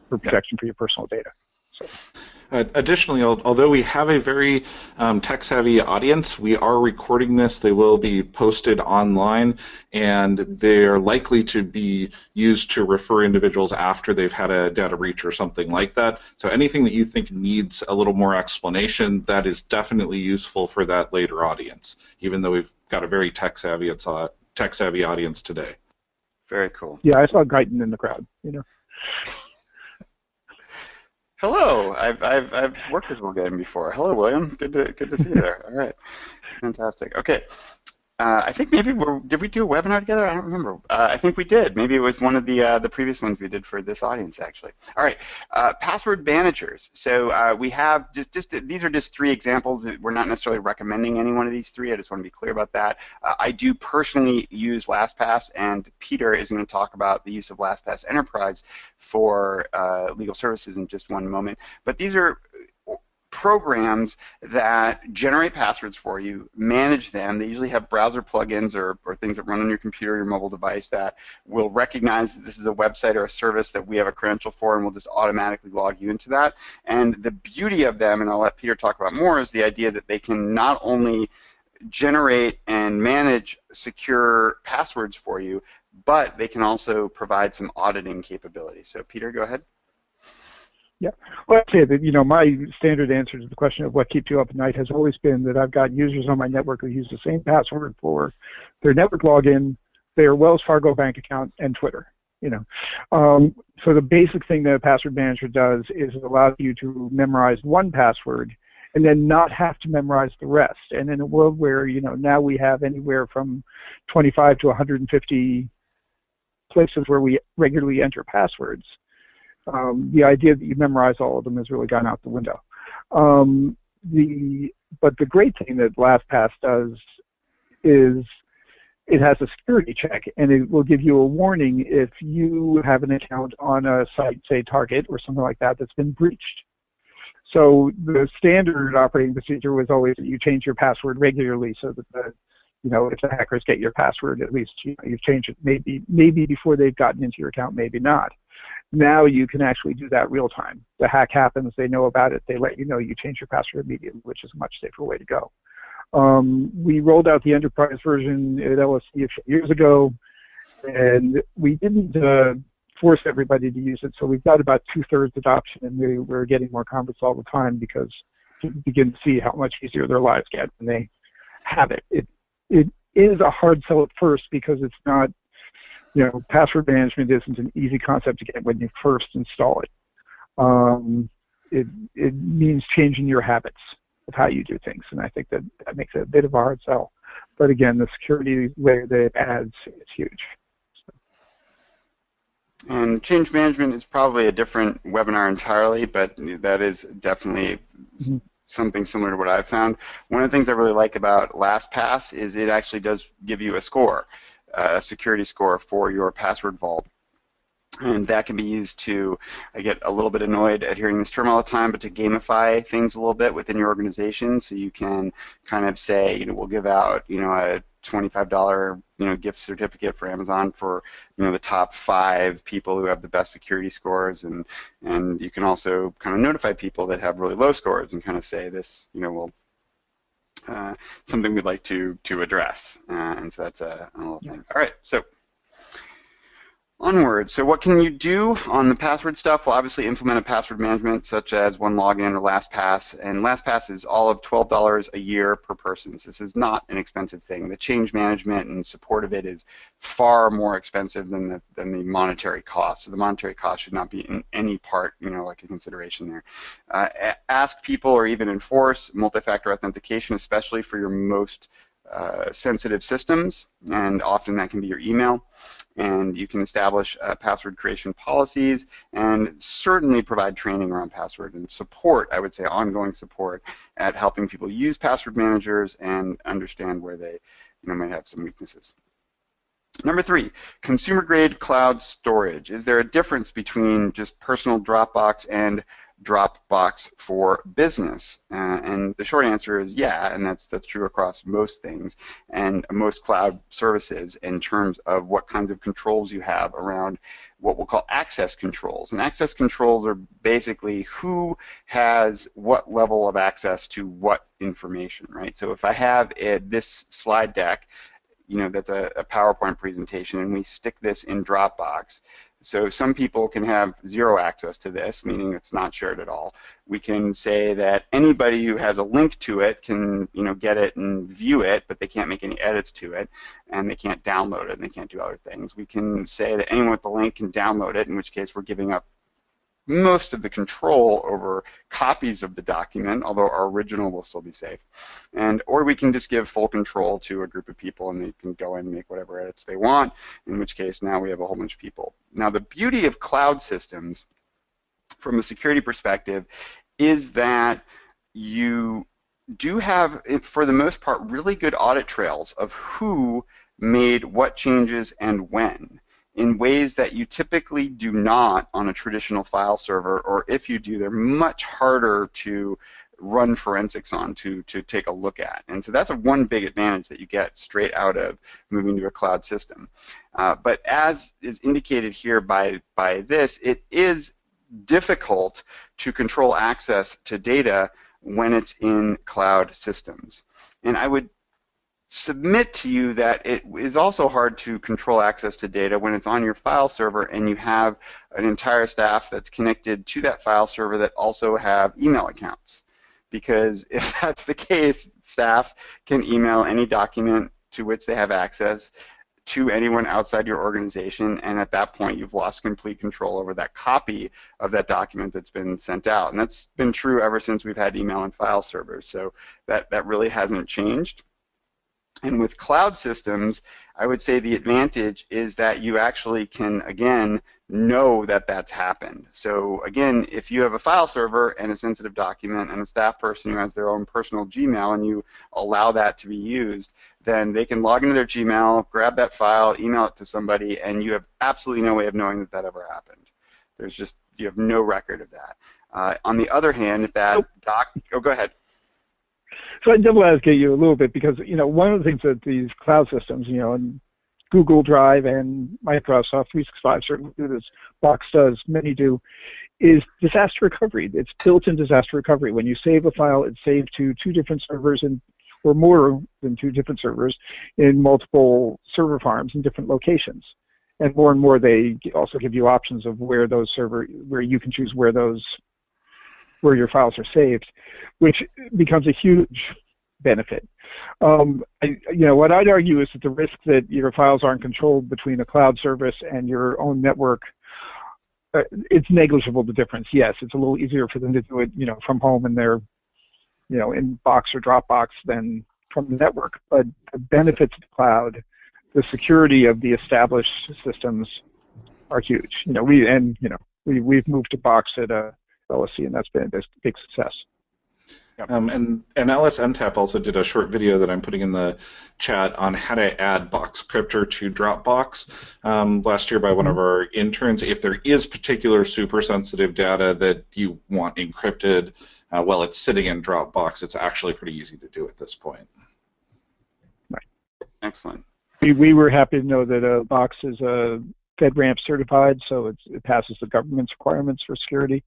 for protection for your personal data. So. Uh, additionally, although we have a very um, tech-savvy audience, we are recording this. They will be posted online, and they're likely to be used to refer individuals after they've had a data breach or something like that. So anything that you think needs a little more explanation, that is definitely useful for that later audience, even though we've got a very tech-savvy, it's tech-savvy audience today. Very cool. Yeah, I saw Guyton in the crowd. You know. Hello, I've, I've, I've worked with William before. Hello, William. Good to good to see you there. All right, fantastic. Okay, uh, I think maybe we did we do a webinar together? I don't remember. Uh, I think we did. Maybe it was one of the uh, the previous ones we did for this audience actually. All right, uh, password managers. So uh, we have just just these are just three examples. We're not necessarily recommending any one of these three. I just want to be clear about that. Uh, I do personally use LastPass, and Peter is going to talk about the use of LastPass Enterprise for legal services in just one moment. But these are programs that generate passwords for you, manage them. They usually have browser plugins or, or things that run on your computer or your mobile device that will recognize that this is a website or a service that we have a credential for and will just automatically log you into that. And the beauty of them, and I'll let Peter talk about more, is the idea that they can not only generate and manage secure passwords for you, but they can also provide some auditing capability. So Peter, go ahead. Yeah. Well, I'd say that, you know, my standard answer to the question of what keeps you up at night has always been that I've got users on my network who use the same password for their network login, their Wells Fargo bank account, and Twitter. You know, um, so the basic thing that a password manager does is it allows you to memorize one password and then not have to memorize the rest. And in a world where, you know, now we have anywhere from 25 to 150 places where we regularly enter passwords, um, the idea that you memorize all of them has really gone out the window. Um, the but the great thing that LastPass does is it has a security check and it will give you a warning if you have an account on a site, say Target or something like that, that's been breached. So the standard operating procedure was always that you change your password regularly so that the you know, if the hackers get your password, at least you you've changed it maybe maybe before they've gotten into your account, maybe not. Now you can actually do that real time. The hack happens, they know about it, they let you know, you change your password immediately, which is a much safer way to go. Um, we rolled out the enterprise version at LSC a few years ago, and we didn't uh, force everybody to use it. So we've got about two-thirds adoption, and we, we're getting more converts all the time because people begin to see how much easier their lives get when they have it. It it is a hard sell at first because it's not, you know, password management isn't an easy concept to get when you first install it. Um, it it means changing your habits of how you do things, and I think that that makes it a bit of a hard sell. But again, the security layer that it adds is huge. And change management is probably a different webinar entirely, but that is definitely mm-hmm. something similar to what I've found. One of the things I really like about LastPass is it actually does give you a score, a security score for your password vault. And that can be used to I get a little bit annoyed at hearing this term all the time, but to gamify things a little bit within your organization, so you can kind of say, you know, we'll give out, you know, a $25 you know gift certificate for Amazon for you know the top five people who have the best security scores. And and you can also kind of notify people that have really low scores and kind of say this you know will uh, something we'd like to to address. Uh, and so that's a, a little thing. All right so Onward. So what can you do on the password stuff? Well, obviously implement a password management such as OneLogin or LastPass. And LastPass is all of $12 a year per person. So this is not an expensive thing. The change management and support of it is far more expensive than the, than the monetary cost. So the monetary cost should not be in any part, you know, like a consideration there. Uh, ask people or even enforce multi-factor authentication, especially for your most uh, sensitive systems, and often that can be your email. And you can establish uh, password creation policies and certainly provide training around password and support, I would say ongoing support at helping people use password managers and understand where they you know, might have some weaknesses. Number three, consumer grade cloud storage. Is there a difference between just personal Dropbox and Dropbox for business? Uh, and the short answer is yeah, and that's that's true across most things and most cloud services in terms of what kinds of controls you have around what we'll call access controls. And access controls are basically who has what level of access to what information, right? So if I have a, this slide deck you know, that's a, a, PowerPoint presentation, and we stick this in Dropbox. So some people can have zero access to this, meaning it's not shared at all. We can say that anybody who has a link to it can, you know, get it and view it, but they can't make any edits to it, and they can't download it, and they can't do other things. We can say that anyone with the link can download it, in which case we're giving up most of the control over copies of the document, although our original will still be safe. And or we can just give full control to a group of people and they can go and make whatever edits they want, in which case now we have a whole bunch of people. Now the beauty of cloud systems from a security perspective is that you do have, for the most part, really good audit trails of who made what changes and when in ways that you typically do not on a traditional file server, or if you do, they're much harder to run forensics on to, to take a look at. And so that's a one big advantage that you get straight out of moving to a cloud system. Uh, but as is indicated here by, by this, it is difficult to control access to data when it's in cloud systems. And I would submit to you that it is also hard to control access to data when it's on your file server and you have an entire staff that's connected to that file server that also have email accounts. Because if that's the case, staff can email any document to which they have access to anyone outside your organization, and at that point you've lost complete control over that copy of that document that's been sent out. And that's been true ever since we've had email and file servers, so that, that really hasn't changed. And with cloud systems, I would say the advantage is that you actually can, again, know that that's happened. So again, if you have a file server and a sensitive document and a staff person who has their own personal Gmail and you allow that to be used, then they can log into their Gmail, grab that file, email it to somebody, and you have absolutely no way of knowing that that ever happened. There's just, you have no record of that. Uh, on the other hand, if that doc, oh, go ahead. So I double advocate you a little bit because you know one of the things that these cloud systems, you know, and Google Drive and Microsoft 365 certainly do this, Box does, many do, is disaster recovery. It's built-in disaster recovery. When you save a file, it's saved to two different servers and or more than two different servers in multiple server farms in different locations. and more and more they also give you options of where those server where you can choose where those where your files are saved, which becomes a huge benefit. Um, I, you know, what I'd argue is that the risk that your files aren't controlled between a cloud service and your own network, uh, it's negligible the difference. Yes, it's a little easier for them to do it, you know, from home in their, you know, in Box or Dropbox than from the network. But the benefits of the cloud, the security of the established systems are huge. You know, we and you know we we've moved to Box at uh, LSC, and that's been a big success. Yep. Um, and, and LSNTAP also did a short video that I'm putting in the chat on how to add Box Boxcryptor to Dropbox um, last year by one of mm-hmm. our interns. If there is particular super sensitive data that you want encrypted uh, while it's sitting in Dropbox, it's actually pretty easy to do at this point. Right. Excellent. We, we were happy to know that uh, Box is uh, FedRAMP certified, so it passes the government's requirements for security.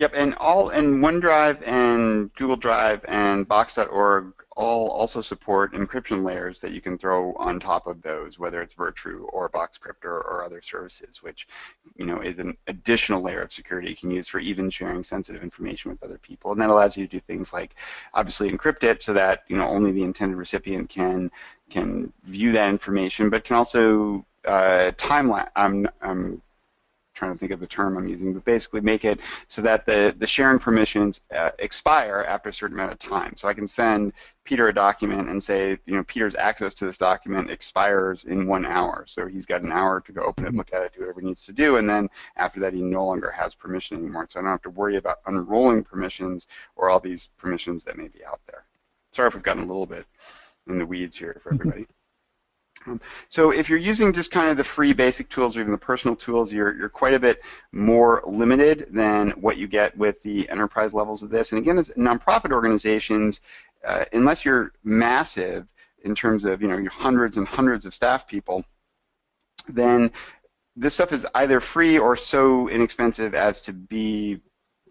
Yep, and all and OneDrive and Google Drive and Box.org all also support encryption layers that you can throw on top of those, whether it's Virtru or Boxcryptor or other services, which you know is an additional layer of security you can use for even sharing sensitive information with other people, and that allows you to do things like obviously encrypt it so that you know only the intended recipient can can view that information, but can also uh, time trying to think of the term I'm using, but basically make it so that the, the sharing permissions uh, expire after a certain amount of time. So I can send Peter a document and say, you know, Peter's access to this document expires in one hour. So he's got an hour to go open it, look at it, do whatever he needs to do, and then after that he no longer has permission anymore. So I don't have to worry about unrolling permissions or all these permissions that may be out there. Sorry if we've gotten a little bit in the weeds here for mm-hmm. everybody. Um, so if you're using just kind of the free basic tools or even the personal tools, you're, you're quite a bit more limited than what you get with the enterprise levels of this. And again, as nonprofit organizations, uh, unless you're massive in terms of you know your hundreds and hundreds of staff people, then this stuff is either free or so inexpensive as to be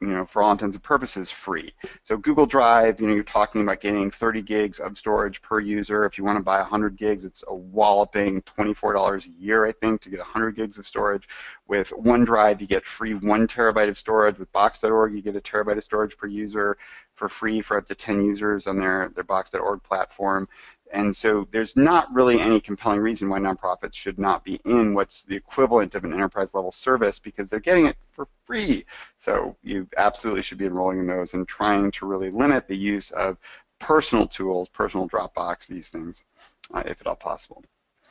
you know, for all intents and purposes, free. So Google Drive, you know, you're talking about getting 30 gigs of storage per user. If you want to buy 100 gigs, it's a walloping $24 a year, I think, to get 100 gigs of storage. With OneDrive, you get free one terabyte of storage. With Box.org, you get a terabyte of storage per user for free for up to 10 users on their, their Box.org platform. And so there's not really any compelling reason why nonprofits should not be in what's the equivalent of an enterprise level service because they're getting it for free. So you absolutely should be enrolling in those and trying to really limit the use of personal tools, personal Dropbox, these things, uh, if at all possible.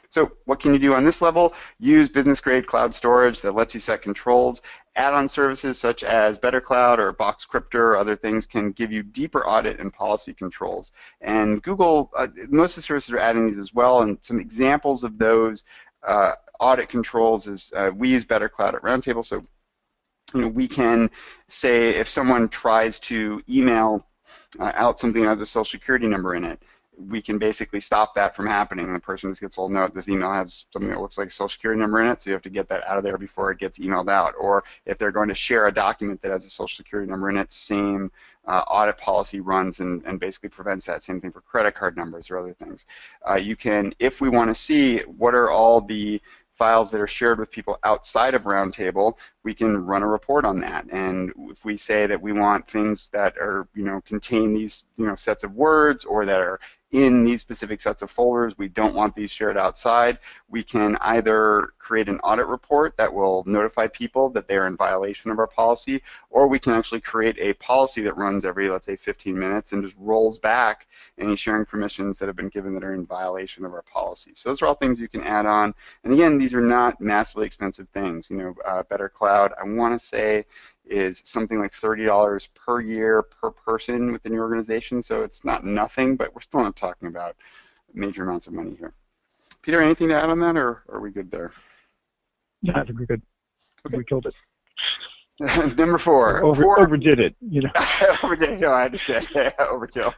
So what can you do on this level? Use business-grade cloud storage that lets you set controls. Add-on services such as BetterCloud or Boxcryptor or other things can give you deeper audit and policy controls. And Google, uh, most of the services are adding these as well, and some examples of those uh, audit controls is uh, we use BetterCloud at Roundtable, so you know, we can say if someone tries to email uh, out something that has a social security number in it, we can basically stop that from happening. The person just gets told, no, this email has something that looks like a social security number in it, so you have to get that out of there before it gets emailed out. Or if they're going to share a document that has a social security number in it, same uh, audit policy runs and, and basically prevents that. Same thing for credit card numbers or other things. Uh, you can, if we want to see what are all the files that are shared with people outside of Roundtable, we can run a report on that. And if we say that we want things that are, you know, contain these, you know, sets of words or that are in these specific sets of folders. We don't want these shared outside. We can either create an audit report that will notify people that they are in violation of our policy, or we can actually create a policy that runs every, let's say, 15 minutes and just rolls back any sharing permissions that have been given that are in violation of our policy. So those are all things you can add on. And again, these are not massively expensive things. You know, uh, Better Cloud, I want to say is something like $30 per year per person within your organization. So it's not nothing, but we're still not talking about major amounts of money here. Peter, anything to add on that, or are we good there? Yeah, I think we're good. Okay. We killed it. Number four. Over, poor, overdid it, you know. overdid. No, I understand. Overkill.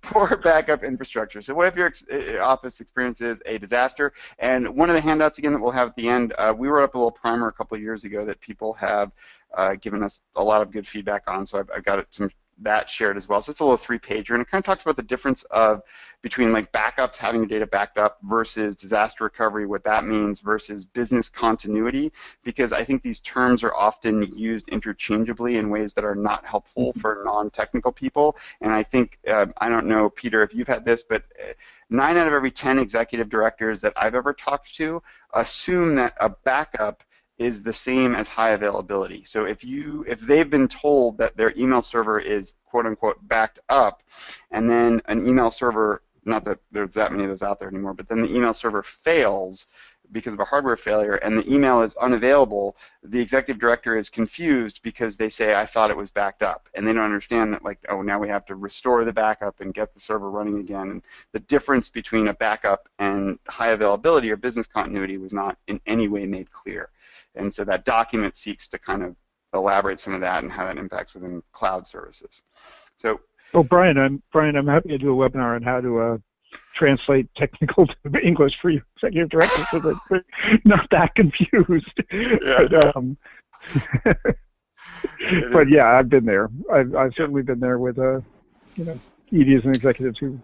poor backup infrastructure. So, what if your ex- uh, office experiences a disaster? And one of the handouts again that we'll have at the end, uh, we wrote up a little primer a couple of years ago that people have uh, given us a lot of good feedback on. So, I've, I've got some that shared as well. So it's a little three-pager, and it kind of talks about the difference of between like backups, having your data backed up, versus disaster recovery, what that means, versus business continuity, because I think these terms are often used interchangeably in ways that are not helpful mm-hmm. for non-technical people. And I think uh, I don't know, Peter, if you've had this, but uh, nine out of every ten executive directors that I've ever talked to assume that a backup is the same as high availability. So if you if they've been told that their email server is quote unquote backed up, and then an email server not that there's that many of those out there anymore, but then the email server fails because of a hardware failure and the email is unavailable, the executive director is confused because they say, I thought it was backed up. And they don't understand that, like, oh, now we have to restore the backup and get the server running again. And the difference between a backup and high availability or business continuity was not in any way made clear. And so that document seeks to kind of elaborate some of that and how that impacts within cloud services. So. Well, Brian, I'm Brian. I'm happy to do a webinar on how to uh, translate technical to English for you executive directors so that they're not that confused. Yeah. But, um, but yeah, I've been there. I've, I've certainly been there with uh, you know EDs and executives who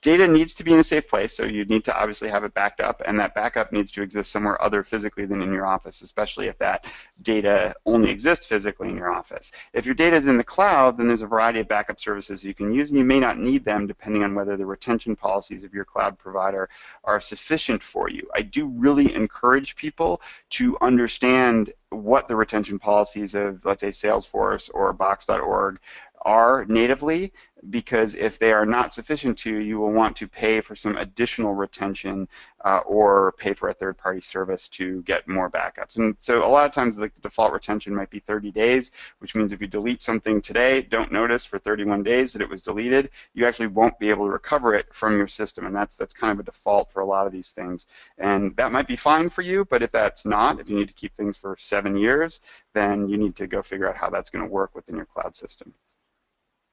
data needs to be in a safe place, so you need to obviously have it backed up, and that backup needs to exist somewhere other physically than in your office, especially if that data only exists physically in your office. If your data is in the cloud, then there's a variety of backup services you can use, and you may not need them depending on whether the retention policies of your cloud provider are sufficient for you. I do really encourage people to understand what the retention policies of, let's say, Salesforce or Box.org are natively because if they are not sufficient to, you will want to pay for some additional retention uh, or pay for a third-party service to get more backups. And so a lot of times the default retention might be 30 days, which means if you delete something today, don't notice for 31 days that it was deleted, you actually won't be able to recover it from your system. And that's that's kind of a default for a lot of these things. And that might be fine for you, but if that's not, if you need to keep things for seven years, then you need to go figure out how that's going to work within your cloud system.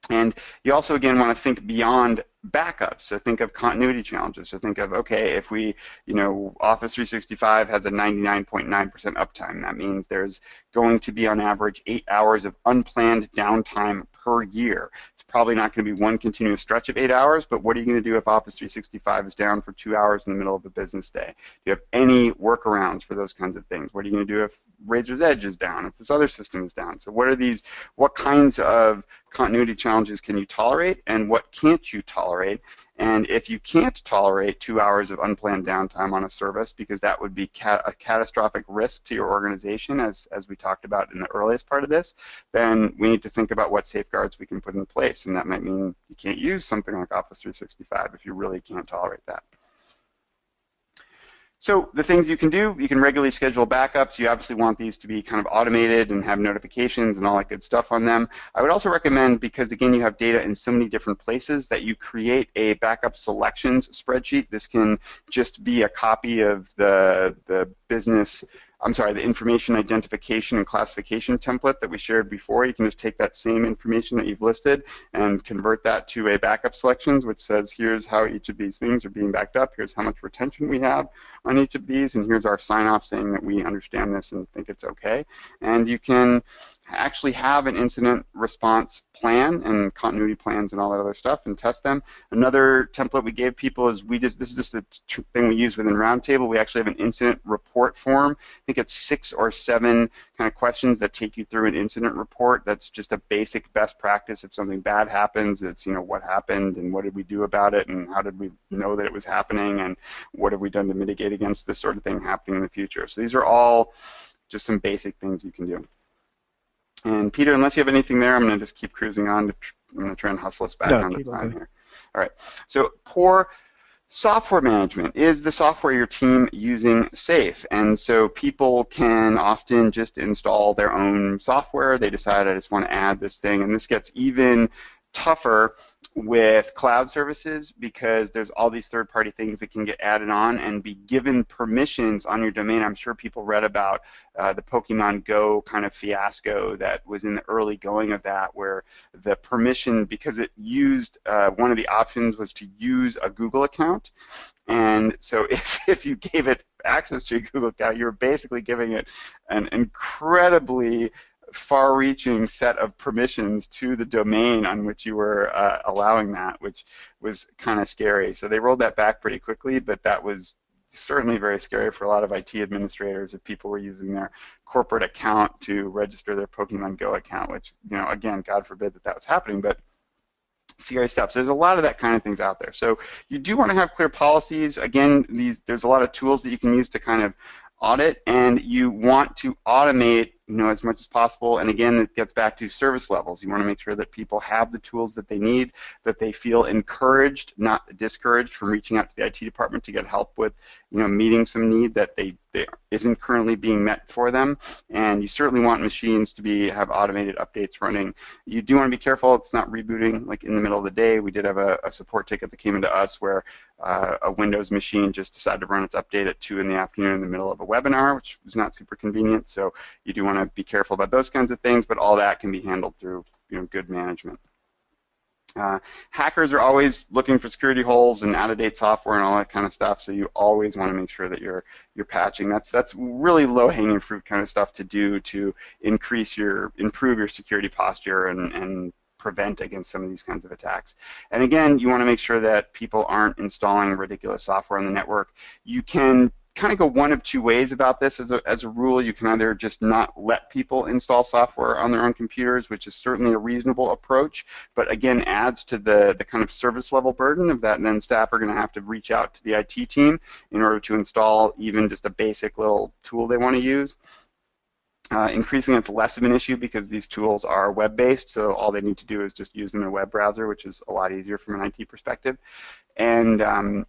And you also, again, want to think beyond backups. So think of continuity challenges. So think of, okay, if we, you know, Office 365 has a 99.9% uptime, that means there's going to be on average eight hours of unplanned downtime per year. It's probably not going to be one continuous stretch of eight hours, but what are you going to do if Office 365 is down for two hours in the middle of a business day? Do you have any workarounds for those kinds of things? What are you going to do if Raiser's Edge is down, if this other system is down? So what are these, what kinds of continuity challenges can you tolerate and what can't you tolerate? And if you can't tolerate two hours of unplanned downtime on a service, because that would be cat a catastrophic risk to your organization, as, as we talked about in the earliest part of this, then we need to think about what safeguards we can put in place. And that might mean you can't use something like Office 365 if you really can't tolerate that. So the things you can do, you can regularly schedule backups. You obviously want these to be kind of automated and have notifications and all that good stuff on them. I would also recommend, because again you have data in so many different places, that you create a backup selections spreadsheet. This can just be a copy of the, the business I'm sorry, the information identification and classification template that we shared before. You can just take that same information that you've listed and convert that to a backup selections, which says here's how each of these things are being backed up, here's how much retention we have on each of these, and here's our sign-off saying that we understand this and think it's okay. And you can actually have an incident response plan and continuity plans and all that other stuff and test them. Another template we gave people is we just this is just a thing we use within Roundtable. We actually have an incident report form. I think it's six or seven kind of questions that take you through an incident report. That's just a basic best practice. If something bad happens, it's you know what happened and what did we do about it and how did we know that it was happening and what have we done to mitigate against this sort of thing happening in the future. So these are all just some basic things you can do. And Peter, unless you have anything there, I'm going to just keep cruising on. To I'm going to try and hustle us back no, on the time here. All right. So poor software management. Is the software your team using safe? And so people can often just install their own software. They decide I just want to add this thing, and this gets even tougher with cloud services because there's all these third-party things that can get added on and be given permissions on your domain. I'm sure people read about uh, the Pokemon Go kind of fiasco that was in the early going of that, where the permission, because it used uh, one of the options was to use a Google account, and so if, if you gave it access to your Google account, you were basically giving it an incredibly far-reaching set of permissions to the domain on which you were uh, allowing that, which was kind of scary. So they rolled that back pretty quickly, but that was certainly very scary for a lot of IT administrators if people were using their corporate account to register their Pokemon Go account, which, you know, again, God forbid that that was happening, but scary stuff. So there's a lot of that kind of things out there. So you do want to have clear policies. Again, these there's a lot of tools that you can use to kind of audit, and you want to automate you know, as much as possible. And again, it gets back to service levels. You want to make sure that people have the tools that they need, that they feel encouraged, not discouraged from reaching out to the IT department to get help with, you know, meeting some need that they, they isn't currently being met for them. And you certainly want machines to be have automated updates running. You do want to be careful it's not rebooting like in the middle of the day. We did have a, a support ticket that came into us where uh, a Windows machine just decided to run its update at 2 in the afternoon in the middle of a webinar, which was not super convenient. So you do want want to be careful about those kinds of things, but all that can be handled through you know, good management. Uh, hackers are always looking for security holes and out-of-date software and all that kind of stuff, so you always want to make sure that you're you're patching. That's that's really low-hanging fruit kind of stuff to do to increase your improve your security posture and and prevent against some of these kinds of attacks. And again, you want to make sure that people aren't installing ridiculous software on the network. You can kind of go one of two ways about this as a, as a rule. You can either just not let people install software on their own computers, which is certainly a reasonable approach, but again adds to the, the kind of service level burden of that, and then staff are going to have to reach out to the IT team in order to install even just a basic little tool they want to use. Uh, increasingly, it's less of an issue because these tools are web-based, so all they need to do is just use them in a web browser, which is a lot easier from an IT perspective. And um,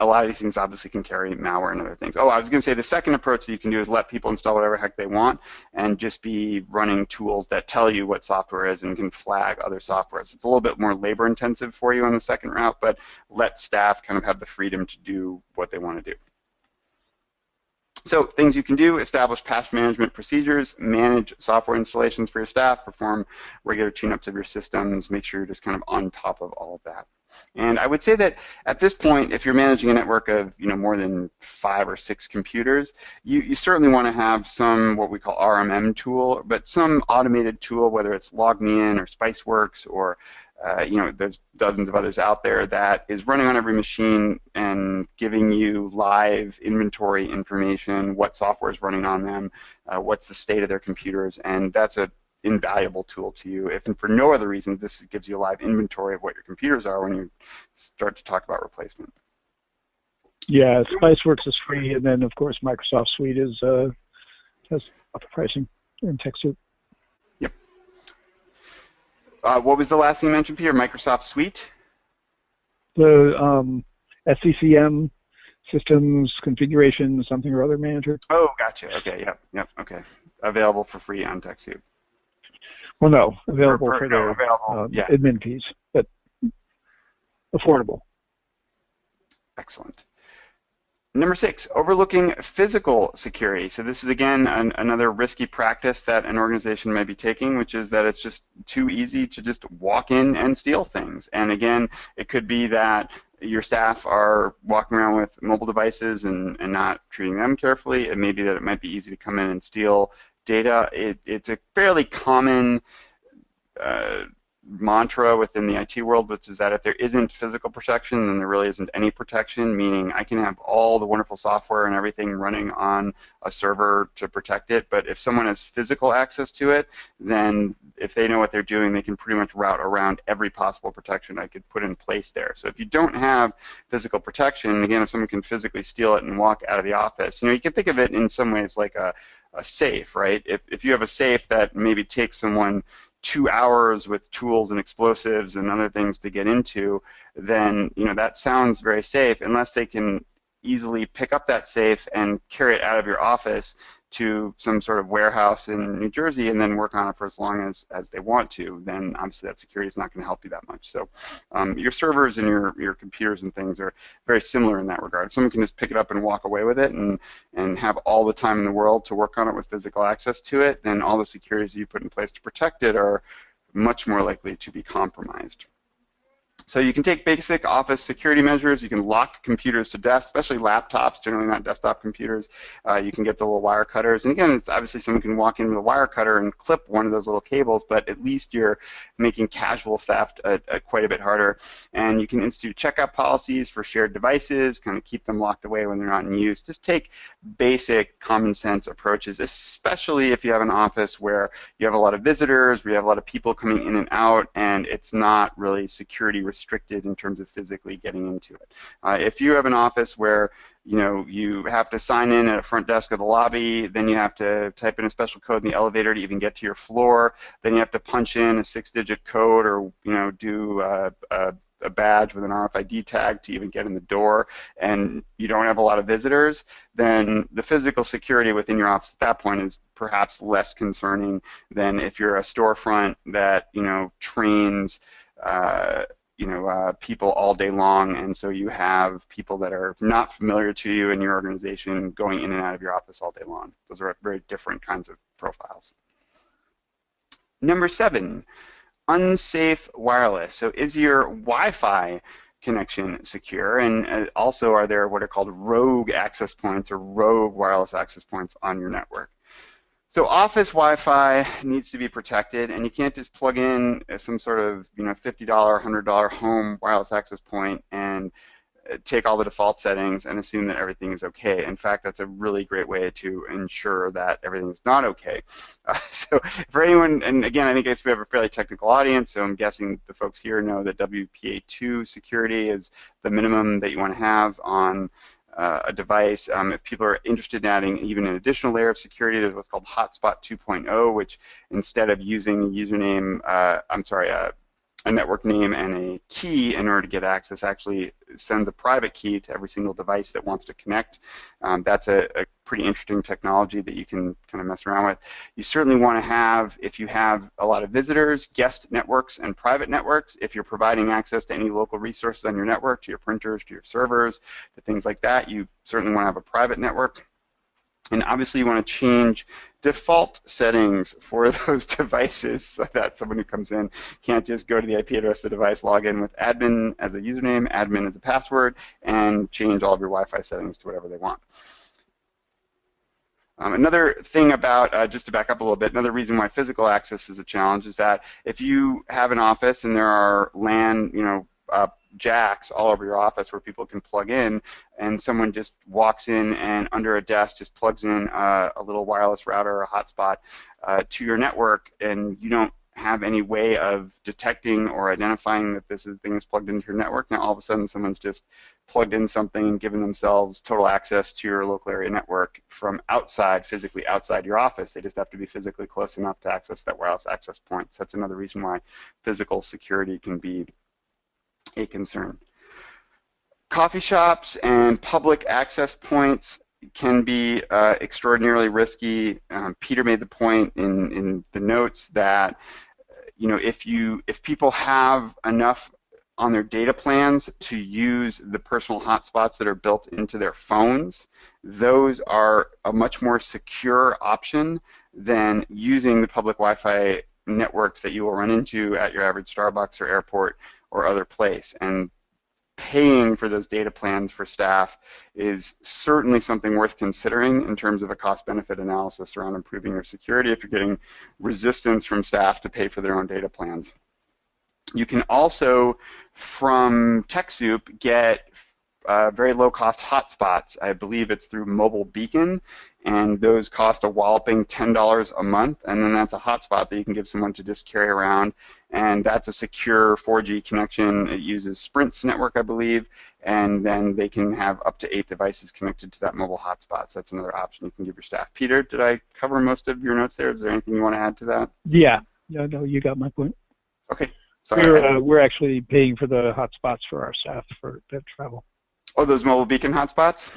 a lot of these things obviously can carry malware and other things. Oh, I was going to say the second approach that you can do is let people install whatever heck they want and just be running tools that tell you what software is and can flag other software. So it's a little bit more labor intensive for you on the second route, but let staff kind of have the freedom to do what they want to do. So things you can do, establish patch management procedures, manage software installations for your staff, perform regular tune-ups of your systems, make sure you're just kind of on top of all of that. And I would say that at this point, if you're managing a network of you know more than five or six computers, you, you certainly want to have some what we call RMM tool, but some automated tool, whether it's LogMeIn or Spiceworks or uh, you know, there's dozens of others out there that is running on every machine and giving you live inventory information, what software is running on them, uh, what's the state of their computers, and that's a invaluable tool to you. If and for no other reason, this gives you a live inventory of what your computers are when you start to talk about replacement. Yeah, Spiceworks is free, and then of course Microsoft Suite is uh, has upper pricing in TechSoup. Yep. Uh, what was the last thing you mentioned, Peter? Microsoft Suite. The um, SCCM systems configuration something or other manager. Oh, gotcha. Okay. Yep. Yep. Okay. Available for free on TechSoup. Well, no, available for, for their available, uh, yeah. admin fees, but affordable. Excellent. Number six, overlooking physical security. So this is again an, another risky practice that an organization may be taking, which is that it's just too easy to just walk in and steal things. And again, it could be that your staff are walking around with mobile devices and, and not treating them carefully. It may be that it might be easy to come in and steal data. It, it's a fairly common uh, mantra within the IT world, which is that if there isn't physical protection, then there really isn't any protection, meaning I can have all the wonderful software and everything running on a server to protect it, but if someone has physical access to it, then if they know what they're doing, they can pretty much route around every possible protection I could put in place there. So if you don't have physical protection, again, if someone can physically steal it and walk out of the office, you know, you can think of it in some ways like a a safe, right? If, if you have a safe that maybe takes someone two hours with tools and explosives and other things to get into, then you know that sounds very safe unless they can easily pick up that safe and carry it out of your office to some sort of warehouse in New Jersey and then work on it for as long as, as they want to, then obviously that security is not going to help you that much. So um, your servers and your, your computers and things are very similar in that regard. Someone can just pick it up and walk away with it and, and have all the time in the world to work on it with physical access to it, then all the securities you put in place to protect it are much more likely to be compromised. So you can take basic office security measures. You can lock computers to desk, especially laptops, generally not desktop computers. Uh, you can get the little wire cutters. And again, it's obviously someone can walk in with a wire cutter and clip one of those little cables, but at least you're making casual theft uh, uh, quite a bit harder. And you can institute checkout policies for shared devices, kind of keep them locked away when they're not in use. Just take basic common sense approaches, especially if you have an office where you have a lot of visitors, where you have a lot of people coming in and out, and it's not really security restricted in terms of physically getting into it. Uh, if you have an office where you know you have to sign in at a front desk of the lobby, then you have to type in a special code in the elevator to even get to your floor, then you have to punch in a six-digit code or you know do uh, a a badge with an RFID tag to even get in the door, and you don't have a lot of visitors, then the physical security within your office at that point is perhaps less concerning than if you're a storefront that you know trains uh, you know uh, people all day long, and so you have people that are not familiar to you in your organization going in and out of your office all day long. Those are very different kinds of profiles. Number seven, unsafe wireless. So is your Wi-Fi connection secure? And uh, also, are there what are called rogue access points or rogue wireless access points on your network? So office Wi-Fi needs to be protected, and you can't just plug in some sort of you know $50, $100 home wireless access point and uh, take all the default settings and assume that everything is okay. In fact, that's a really great way to ensure that everything is not okay. Uh, so for anyone, and again, I think we have a fairly technical audience, so I'm guessing the folks here know that WPA2 security is the minimum that you want to have on uh, a device. Um, if people are interested in adding even an additional layer of security, there's what's called Hotspot 2.0, which instead of using a username, uh, I'm sorry, uh, a network name and a key in order to get access actually sends a private key to every single device that wants to connect. Um, that's a, a, pretty interesting technology that you can kind of mess around with. You certainly want to have, if you have a lot of visitors, guest networks and private networks. If you're providing access to any local resources on your network, to your printers, to your servers, to things like that, you certainly want to have a private network. And obviously you want to change default settings for those devices so that someone who comes in can't just go to the IP address of the device, log in with admin as a username, admin as a password, and change all of your Wi-Fi settings to whatever they want. Um, another thing about, uh, just to back up a little bit, another reason why physical access is a challenge is that if you have an office and there are LAN, you know, uh, jacks all over your office where people can plug in, and someone just walks in and under a desk just plugs in uh, a little wireless router or a hotspot uh, to your network, and you don't have any way of detecting or identifying that this is, thing is plugged into your network. Now all of a sudden someone's just plugged in something, and given themselves total access to your local area network from outside, physically outside your office. They just have to be physically close enough to access that wireless access point. So that's another reason why physical security can be a concern. Coffee shops and public access points can be uh, extraordinarily risky. Um, Peter made the point in, in the notes that you know if you if people have enough on their data plans to use the personal hotspots that are built into their phones, those are a much more secure option than using the public Wi-Fi networks that you will run into at your average Starbucks or airport or other place. And paying for those data plans for staff is certainly something worth considering in terms of a cost-benefit analysis around improving your security if you're getting resistance from staff to pay for their own data plans. You can also, from TechSoup, get uh, very low-cost hotspots. I believe it's through Mobile Beacon, and those cost a walloping $10 a month, and then that's a hotspot that you can give someone to just carry around, and that's a secure 4G connection. It uses Sprint's network, I believe, and then they can have up to eight devices connected to that mobile hotspot. So that's another option you can give your staff. Peter, did I cover most of your notes there? Is there anything you want to add to that? Yeah, yeah, no, you got my point. Okay. Sorry, we're, uh, we're actually paying for the hotspots for our staff for that travel. Oh, those mobile beacon hotspots?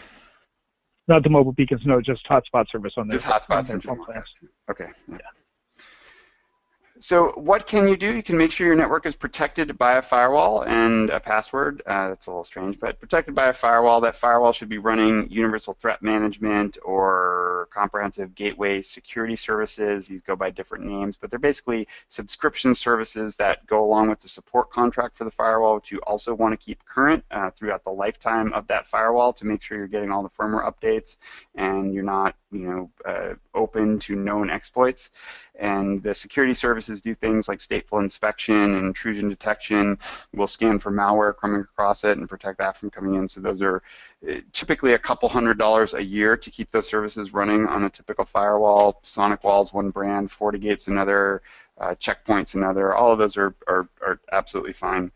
Not the mobile beacons, no, just hotspot service on Just hotspot service. Okay. Yeah. So what can you do? You can make sure your network is protected by a firewall and a password. Uh, that's a little strange, but protected by a firewall. That firewall should be running universal threat management or comprehensive gateway security services. These go by different names, but they're basically subscription services that go along with the support contract for the firewall, which you also want to keep current uh, throughout the lifetime of that firewall to make sure you're getting all the firmware updates and you're not, you know, uh, open to known exploits. And the security services do things like stateful inspection and intrusion detection. We'll scan for malware coming across it and protect that from coming in. So those are uh, typically a couple hundred dollars a year to keep those services running on a typical firewall. Sonic SonicWall's one brand, FortiGate's another, uh, Checkpoint's another. All of those are, are, are absolutely fine.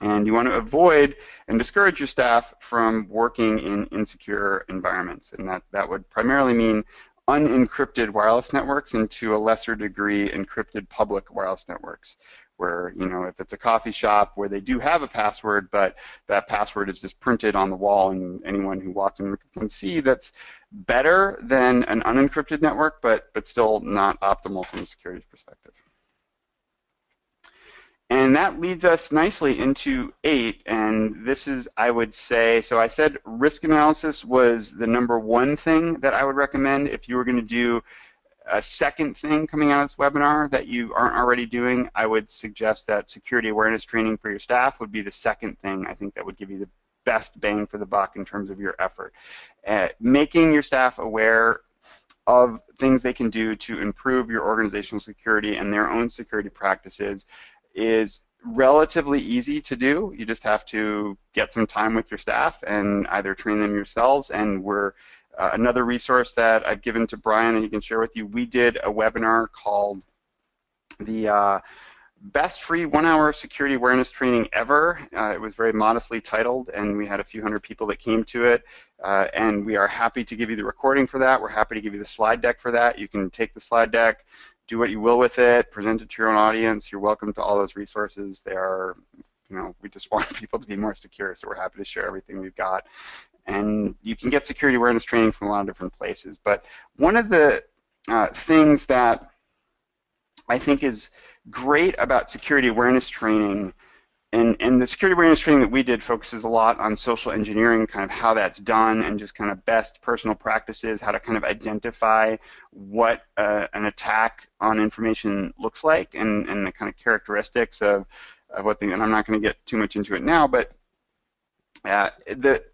And you want to avoid and discourage your staff from working in insecure environments. And that, that would primarily mean unencrypted wireless networks and to a lesser degree encrypted public wireless networks where you know if it's a coffee shop where they do have a password but that password is just printed on the wall and anyone who walks in can see that's better than an unencrypted network but but still not optimal from a security perspective and that leads us nicely into eight, and this is, I would say, so I said risk analysis was the number one thing that I would recommend if you were going to do a second thing coming out of this webinar that you aren't already doing, I would suggest that security awareness training for your staff would be the second thing I think that would give you the best bang for the buck in terms of your effort. Uh, making your staff aware of things they can do to improve your organizational security and their own security practices is relatively easy to do. You just have to get some time with your staff and either train them yourselves. And we're uh, another resource that I've given to Brian that he can share with you. We did a webinar called the uh, best free one-hour security awareness training ever. Uh, it was very modestly titled, and we had a few hundred people that came to it. Uh, and we are happy to give you the recording for that. We're happy to give you the slide deck for that. You can take the slide deck, do what you will with it, present it to your own audience. You're welcome to all those resources. They are, you know, we just want people to be more secure, so we're happy to share everything we've got. And you can get security awareness training from a lot of different places. But one of the uh, things that I think is great about security awareness training and, and the security awareness training that we did focuses a lot on social engineering, kind of how that's done, and just kind of best personal practices, how to kind of identify what uh, an attack on information looks like, and, and the kind of characteristics of, of what the, and I'm not going to get too much into it now, but uh, the,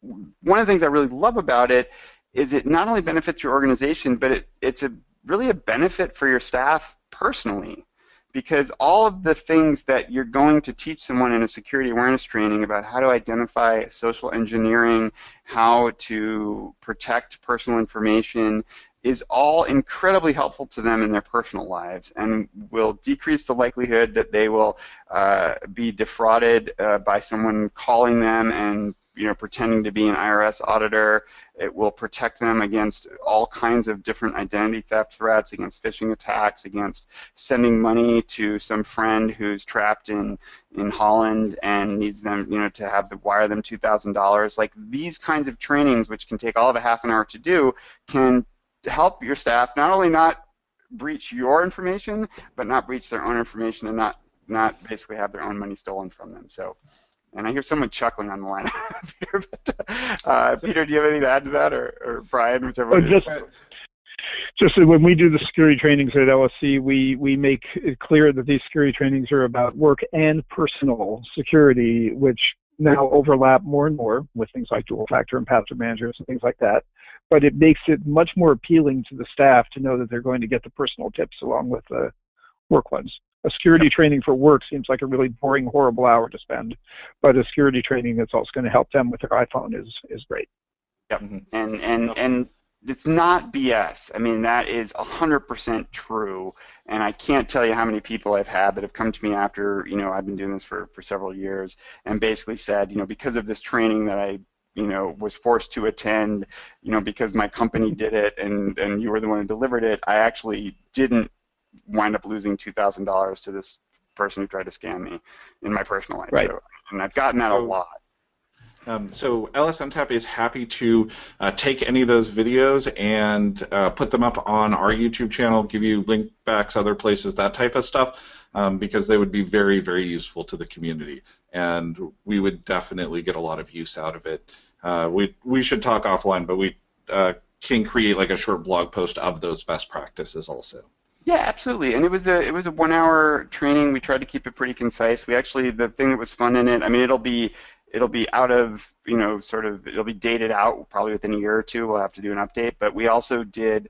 one of the things I really love about it is it not only benefits your organization, but it, it's a really a benefit for your staff personally because all of the things that you're going to teach someone in a security awareness training about how to identify social engineering, how to protect personal information, is all incredibly helpful to them in their personal lives and will decrease the likelihood that they will uh, be defrauded uh, by someone calling them and you know, pretending to be an IRS auditor. It will protect them against all kinds of different identity theft threats, against phishing attacks, against sending money to some friend who's trapped in in Holland and needs them, you know, to have the wire them two thousand dollars. Like these kinds of trainings, which can take all of a half an hour to do, can help your staff not only not breach your information, but not breach their own information and not not basically have their own money stolen from them. So and I hear someone chuckling on the line, Peter. But, uh, Peter, do you have anything to add to that, or, or Brian, whichever? Oh, just, just when we do the security trainings at LSC, we we make it clear that these security trainings are about work and personal security, which now overlap more and more with things like dual factor and password managers and things like that. But it makes it much more appealing to the staff to know that they're going to get the personal tips along with the work ones a security training for work seems like a really boring, horrible hour to spend, but a security training that's also going to help them with their iPhone is is great. Yep, mm-hmm. and and and it's not BS. I mean, that is 100% true. And I can't tell you how many people I've had that have come to me after, you know, I've been doing this for, for several years and basically said, you know, because of this training that I, you know, was forced to attend, you know, because my company did it and, and you were the one who delivered it, I actually didn't wind up losing two thousand dollars to this person who tried to scam me in my personal life. Right. So, and I've gotten that a lot. Um, so LSNTAP is happy to uh, take any of those videos and uh, put them up on our YouTube channel, give you link backs, other places, that type of stuff, um, because they would be very, very useful to the community, and we would definitely get a lot of use out of it. Uh, we we should talk offline, but we uh, can create like a short blog post of those best practices also. Yeah, absolutely. And it was a it was a one hour training. We tried to keep it pretty concise. We actually the thing that was fun in it. I mean, it'll be it'll be out of you know sort of it'll be dated out probably within a year or two. We'll have to do an update. But we also did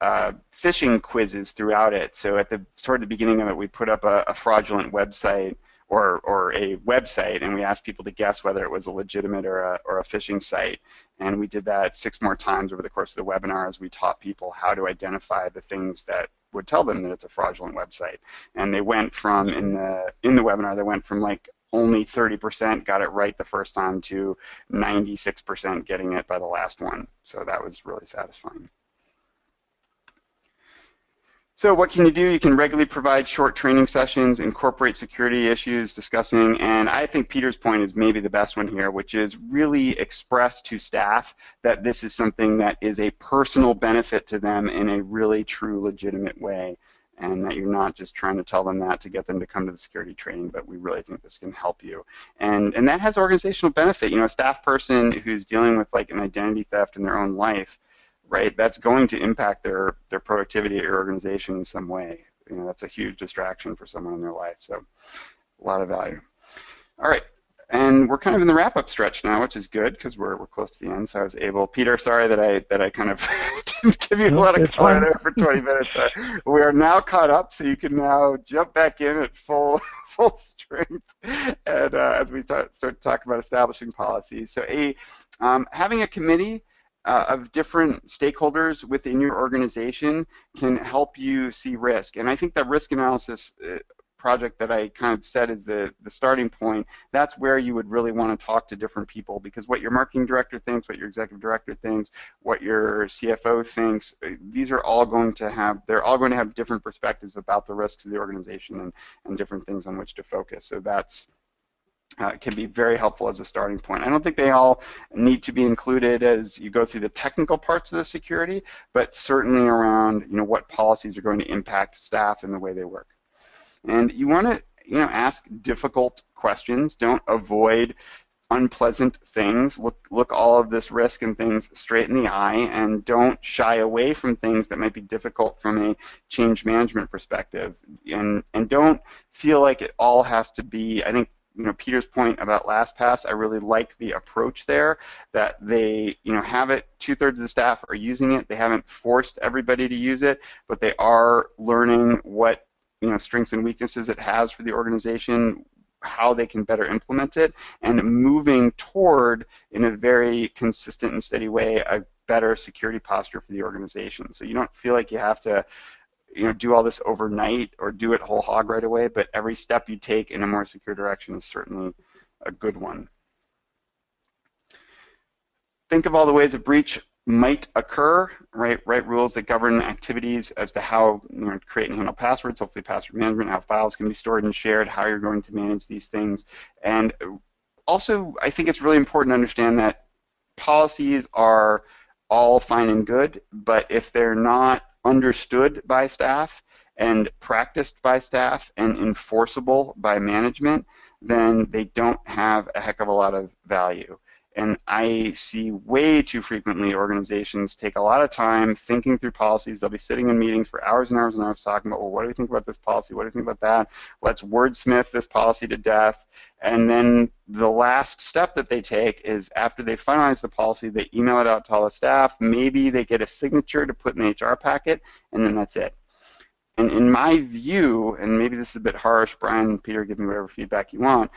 uh, phishing quizzes throughout it. So at the sort of the beginning of it, we put up a, a fraudulent website or, or a website, and we asked people to guess whether it was a legitimate or a, or a phishing site. And we did that six more times over the course of the webinar as we taught people how to identify the things that would tell them that it's a fraudulent website. And they went from in the in the webinar, they went from like only 30% got it right the first time to 96% getting it by the last one. So that was really satisfying. So what can you do? You can regularly provide short training sessions, incorporate security issues, discussing, and I think Peter's point is maybe the best one here, which is really express to staff that this is something that is a personal benefit to them in a really true, legitimate way, and that you're not just trying to tell them that to get them to come to the security training, but we really think this can help you. And, and that has organizational benefit. You know, a staff person who's dealing with like an identity theft in their own life, right? That's going to impact their their productivity at your organization in some way. You know, that's a huge distraction for someone in their life. So, a lot of value. All right, and we're kind of in the wrap-up stretch now, which is good because we're, we're close to the end. So I was able, Peter, sorry that I that I kind of didn't give you a lot of color there for 20 minutes. Uh, we are now caught up, so you can now jump back in at full full strength, and uh, as we start, start to talk about establishing policies. So a um, having a committee uh, of different stakeholders within your organization can help you see risk. And I think that risk analysis uh, project that I kind of said is the, the starting point, that's where you would really want to talk to different people because what your marketing director thinks, what your executive director thinks, what your CFO thinks, uh, these are all going to have, they're all going to have different perspectives about the risks of the organization and, and different things on which to focus. So that's uh, can be very helpful as a starting point. I don't think they all need to be included as you go through the technical parts of the security, but certainly around you know what policies are going to impact staff and the way they work. And you want to you know ask difficult questions. Don't avoid unpleasant things. Look look all of this risk and things straight in the eye, and don't shy away from things that might be difficult from a change management perspective. And and don't feel like it all has to be. I think you know Peter's point about LastPass, I really like the approach there that they you know have it. Two thirds of the staff are using it. They haven't forced everybody to use it, but they are learning what you know strengths and weaknesses it has for the organization, how they can better implement it, and moving toward in a very consistent and steady way a better security posture for the organization. So you don't feel like you have to you know do all this overnight or do it whole hog right away, but every step you take in a more secure direction is certainly a good one. Think of all the ways a breach might occur, right? Write rules that govern activities as to how you know, create and handle passwords, hopefully password management, how files can be stored and shared, how you're going to manage these things. And also, I think it's really important to understand that policies are all fine and good, but if they're not understood by staff and practiced by staff and enforceable by management, then they don't have a heck of a lot of value. And I see way too frequently organizations take a lot of time thinking through policies. They'll be sitting in meetings for hours and hours and hours talking about, well, what do we think about this policy? What do you think about that? Let's wordsmith this policy to death. And then the last step that they take is after they finalize the policy, they email it out to all the staff. Maybe they get a signature to put in the HR packet, and then that's it. And in my view, and maybe this is a bit harsh, Brian, Peter, give me whatever feedback you want,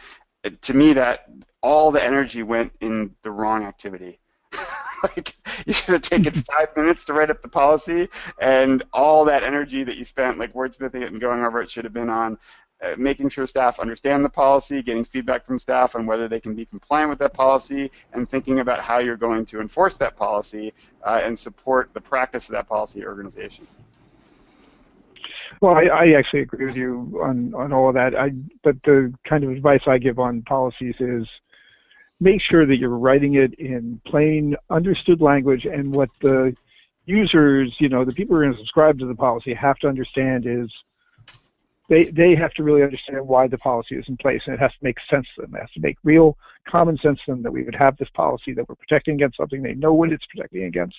to me that all the energy went in the wrong activity. like you should have taken five minutes to write up the policy, and all that energy that you spent, like wordsmithing it and going over it, should have been on uh, making sure staff understand the policy, getting feedback from staff on whether they can be compliant with that policy, and thinking about how you're going to enforce that policy uh, and support the practice of that policy organization. Well, I, I actually agree with you on, on all of that. I, but the kind of advice I give on policies is make sure that you're writing it in plain, understood language, and what the users, you know, the people who are going to subscribe to the policy have to understand is they, they have to really understand why the policy is in place, and it has to make sense to them. It has to make real common sense to them that we would have this policy, that we're protecting against something, they know what it's protecting against,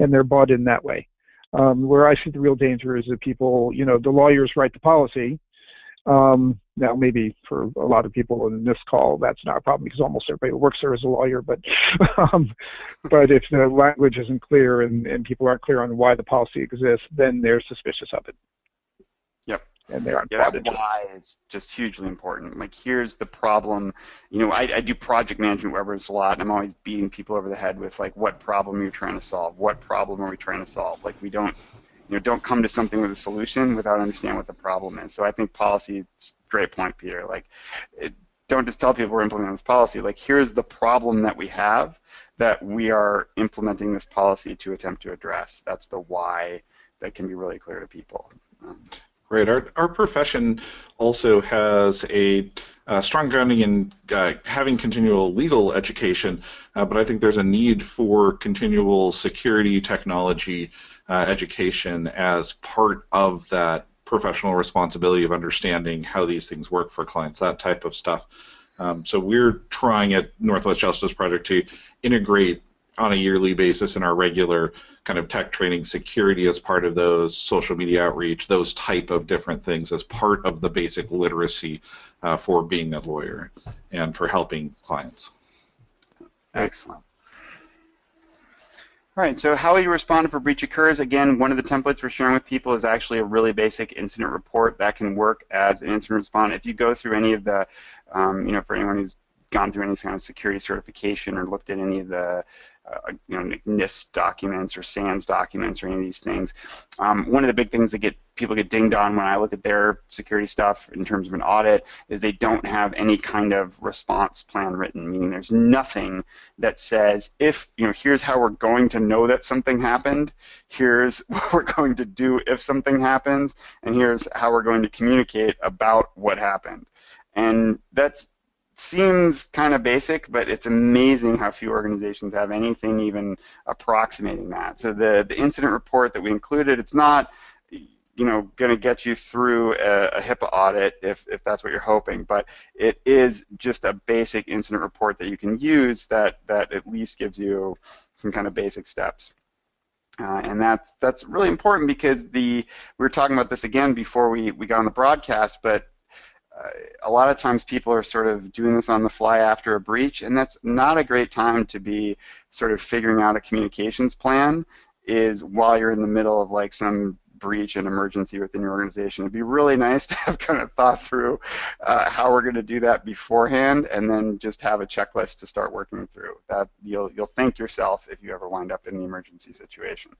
and they're bought in that way. Um, where I see the real danger is that people, you know, the lawyers write the policy. Um, now, maybe for a lot of people in this call, that's not a problem because almost everybody who works there is a lawyer. But, um, but if the language isn't clear and, and people aren't clear on why the policy exists, then they're suspicious of it and they aren't yeah, that why is just hugely important. Like, here's the problem. You know, I, I do project management wherever it's a lot, and I'm always beating people over the head with like, what problem you're trying to solve? What problem are we trying to solve? Like, we don't, you know, don't come to something with a solution without understanding what the problem is. So I think policy. Great point, Peter. Like, it, don't just tell people we're implementing this policy. Like, here's the problem that we have that we are implementing this policy to attempt to address. That's the why that can be really clear to people. Um, Right. Our, our profession also has a uh, strong grounding in uh, having continual legal education, uh, but I think there's a need for continual security technology uh, education as part of that professional responsibility of understanding how these things work for clients, that type of stuff. Um, so we're trying at Northwest Justice Project to integrate on a yearly basis in our regular kind of tech training security as part of those social media outreach those type of different things as part of the basic literacy uh, for being a lawyer and for helping clients excellent all right, so how you respond if a breach occurs, again, one of the templates we're sharing with people is actually a really basic incident report that can work as an incident response. If you go through any of the, um, you know, for anyone who's gone through any kind of security certification or looked at any of the uh, you know, NIST documents or SANS documents or any of these things. Um, one of the big things that get people get dinged on when I look at their security stuff in terms of an audit is they don't have any kind of response plan written, meaning there's nothing that says if, you know, here's how we're going to know that something happened, here's what we're going to do if something happens, and here's how we're going to communicate about what happened. And that's seems kind of basic, but it's amazing how few organizations have anything even approximating that. So the, the incident report that we included, it's not you know, going to get you through a, a, HIPAA audit if, if that's what you're hoping, but it is just a basic incident report that you can use that, that at least gives you some kind of basic steps. Uh, and that's that's really important because the we were talking about this again before we, we got on the broadcast, but a lot of times people are sort of doing this on the fly after a breach, and that's not a great time to be sort of figuring out a communications plan. Is while you're in the middle of like some breach and emergency within your organization. It'd be really nice to have kind of thought through uh, how we're going to do that beforehand, and then just have a checklist to start working through. That you'll you'll thank yourself if you ever wind up in the emergency situation.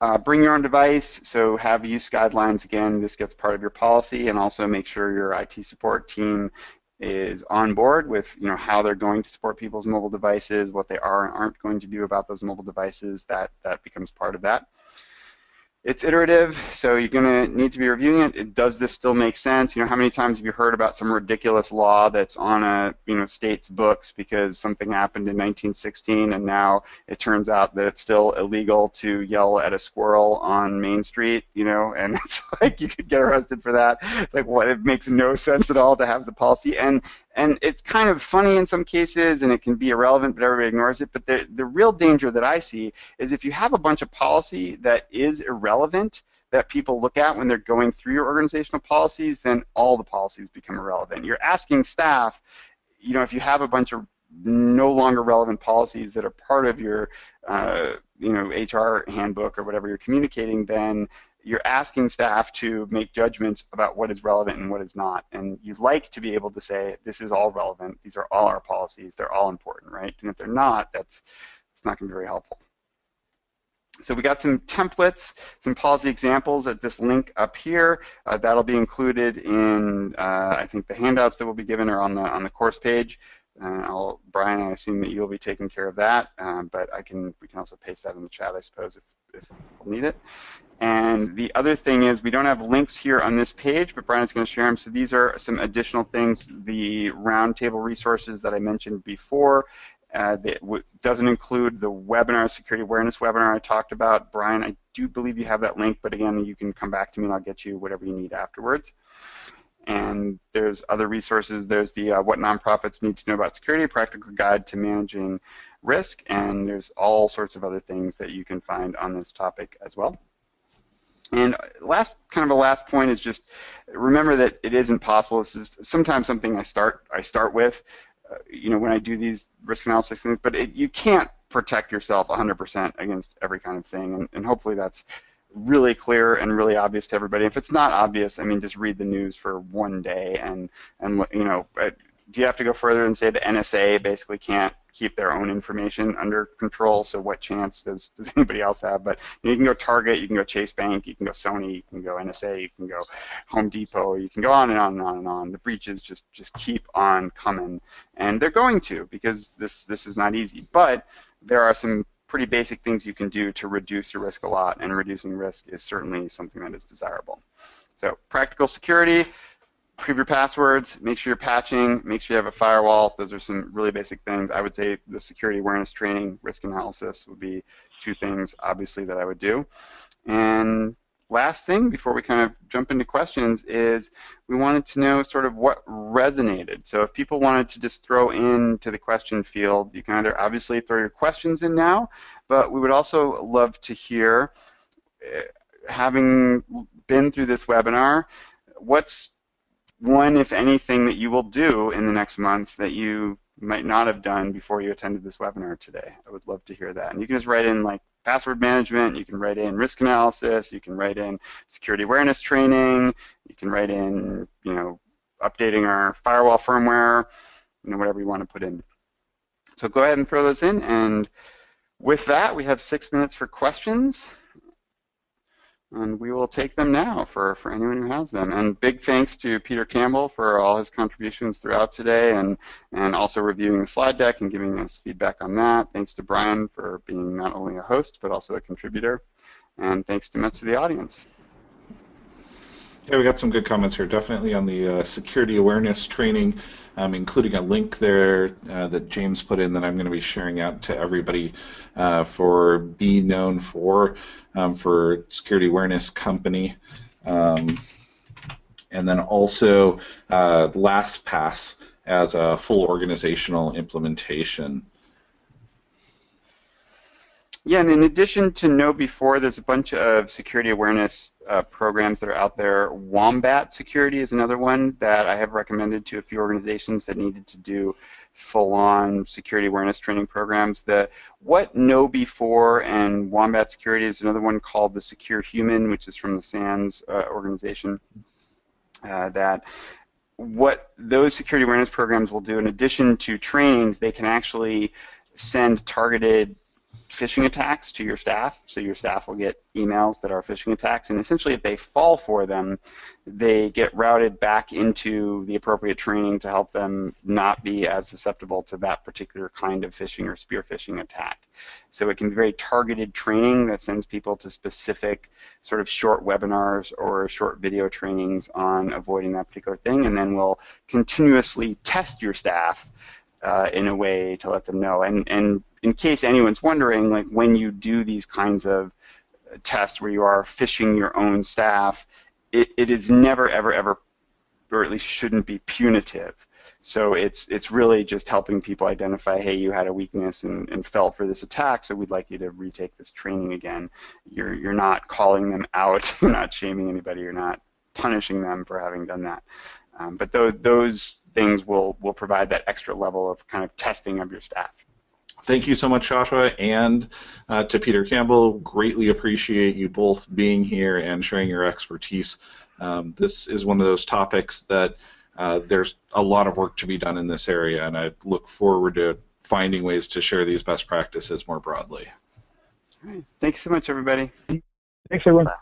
Uh, bring your own device, so have use guidelines again. This gets part of your policy, and also make sure your IT support team is on board with you know how they're going to support people's mobile devices, what they are and aren't going to do about those mobile devices. That that becomes part of that. It's iterative, so you're going to need to be reviewing it. it. Does this still make sense? You know, how many times have you heard about some ridiculous law that's on a you know state's books because something happened in 1916 and now it turns out that it's still illegal to yell at a squirrel on Main Street, you know, and it's like you could get arrested for that. It's like what? It makes no sense at all to have the policy, and and it's kind of funny in some cases and it can be irrelevant but everybody ignores it but the, the real danger that i see is if you have a bunch of policy that is irrelevant that people look at when they're going through your organizational policies then all the policies become irrelevant you're asking staff you know if you have a bunch of no longer relevant policies that are part of your uh, you know HR handbook or whatever you're communicating, then you're asking staff to make judgments about what is relevant and what is not. And you'd like to be able to say, this is all relevant, these are all our policies, they're all important, right? And if they're not, that's it's not going to be very helpful. So we got some templates, some policy examples at this link up here. Uh, that'll be included in, uh, I think, the handouts that will be given or on the on the course page. and I'll, Brian, I assume that you'll be taking care of that, um, but I can we can also paste that in the chat, I suppose, if, if we'll need it. And the other thing is we don't have links here on this page, but Brian is going to share them. So these are some additional things, the roundtable resources that I mentioned before. Uh, that doesn't include the webinar, security awareness webinar I talked about. Brian, I do believe you have that link, but again, you can come back to me and I'll get you whatever you need afterwards. And there's other resources. There's the uh, What Nonprofits Need to Know About Security, Practical Guide to Managing Risk, and there's all sorts of other things that you can find on this topic as well. And last, kind of a last point is just remember that it isn't possible. This is sometimes something I start I start with, Uh, you know, when I do these risk analysis things. But it, you can't protect yourself 100% against every kind of thing, and, and hopefully that's really clear and really obvious to everybody. If it's not obvious, I mean, just read the news for one day and and you know, uh, do you have to go further and say the NSA basically can't keep their own information under control? So what chance does does anybody else have? But you, know, you can go Target, you can go Chase Bank, you can go Sony, you can go NSA, you can go Home Depot, you can go on and on and on and on. The breaches just just keep on coming, and they're going to because this this is not easy. But there are some pretty basic things you can do to reduce your risk a lot, and reducing risk is certainly something that is desirable. So practical security, prove your passwords, make sure you're patching, make sure you have a firewall. Those are some really basic things. I would say the security awareness training, risk analysis would be two things, obviously, that I would do. And last thing before we kind of jump into questions is we wanted to know sort of what resonated. So if people wanted to just throw into the question field, you can either obviously throw your questions in now, but we would also love to hear, eh, having been through this webinar, what's one, if anything, that you will do in the next month that you might not have done before you attended this webinar today. I would love to hear that. And you can just write in like password management, you can write in risk analysis, you can write in security awareness training, you can write in, you know, updating our firewall firmware, you know, whatever you want to put in. So go ahead and throw those in, and with that, we have six minutes for questions and we will take them now for, for anyone who has them. And big thanks to Peter Campbell for all his contributions throughout today and, and also reviewing the slide deck and giving us feedback on that. Thanks to Brian for being not only a host but also a contributor. And thanks to much of the audience. Yeah, we got some good comments here. Definitely on the uh, security awareness training, um, including a link there uh, that James put in that I'm going to be sharing out to everybody uh, for Be Known For um, for Security Awareness Company. Um, and then also uh, LastPass as a full organizational implementation. Yeah, and in addition to KnowBe4, there's a bunch of security awareness uh, programs that are out there. Wombat Security is another one that I have recommended to a few organizations that needed to do full-on security awareness training programs. The What KnowBe4 and Wombat Security is another one called the Secure Human, which is from the SANS uh, organization. Uh, that what those security awareness programs will do, in addition to trainings, they can actually send targeted phishing attacks to your staff, so your staff will get emails that are phishing attacks, and essentially if they fall for them, they get routed back into the appropriate training to help them not be as susceptible to that particular kind of phishing or spear phishing attack. So it can be very targeted training that sends people to specific sort of short webinars or short video trainings on avoiding that particular thing, and then we'll continuously test your staff uh, in a way to let them know. And, and in case anyone's wondering, like when you do these kinds of tests where you are phishing your own staff, it, it is never, ever, ever, or at least shouldn't be punitive. So it's it's really just helping people identify, hey, you had a weakness and, and fell for this attack, so we'd like you to retake this training again. You're you're not calling them out, you're not shaming anybody, you're not punishing them for having done that. Um, but those those things will will provide that extra level of kind of testing of your staff. Thank you so much, Joshua, and uh, to Peter Campbell. Greatly appreciate you both being here and sharing your expertise. Um, this is one of those topics that uh, there's a lot of work to be done in this area, and I look forward to finding ways to share these best practices more broadly. All right. Thanks so much, everybody. Thanks, everyone. Bye.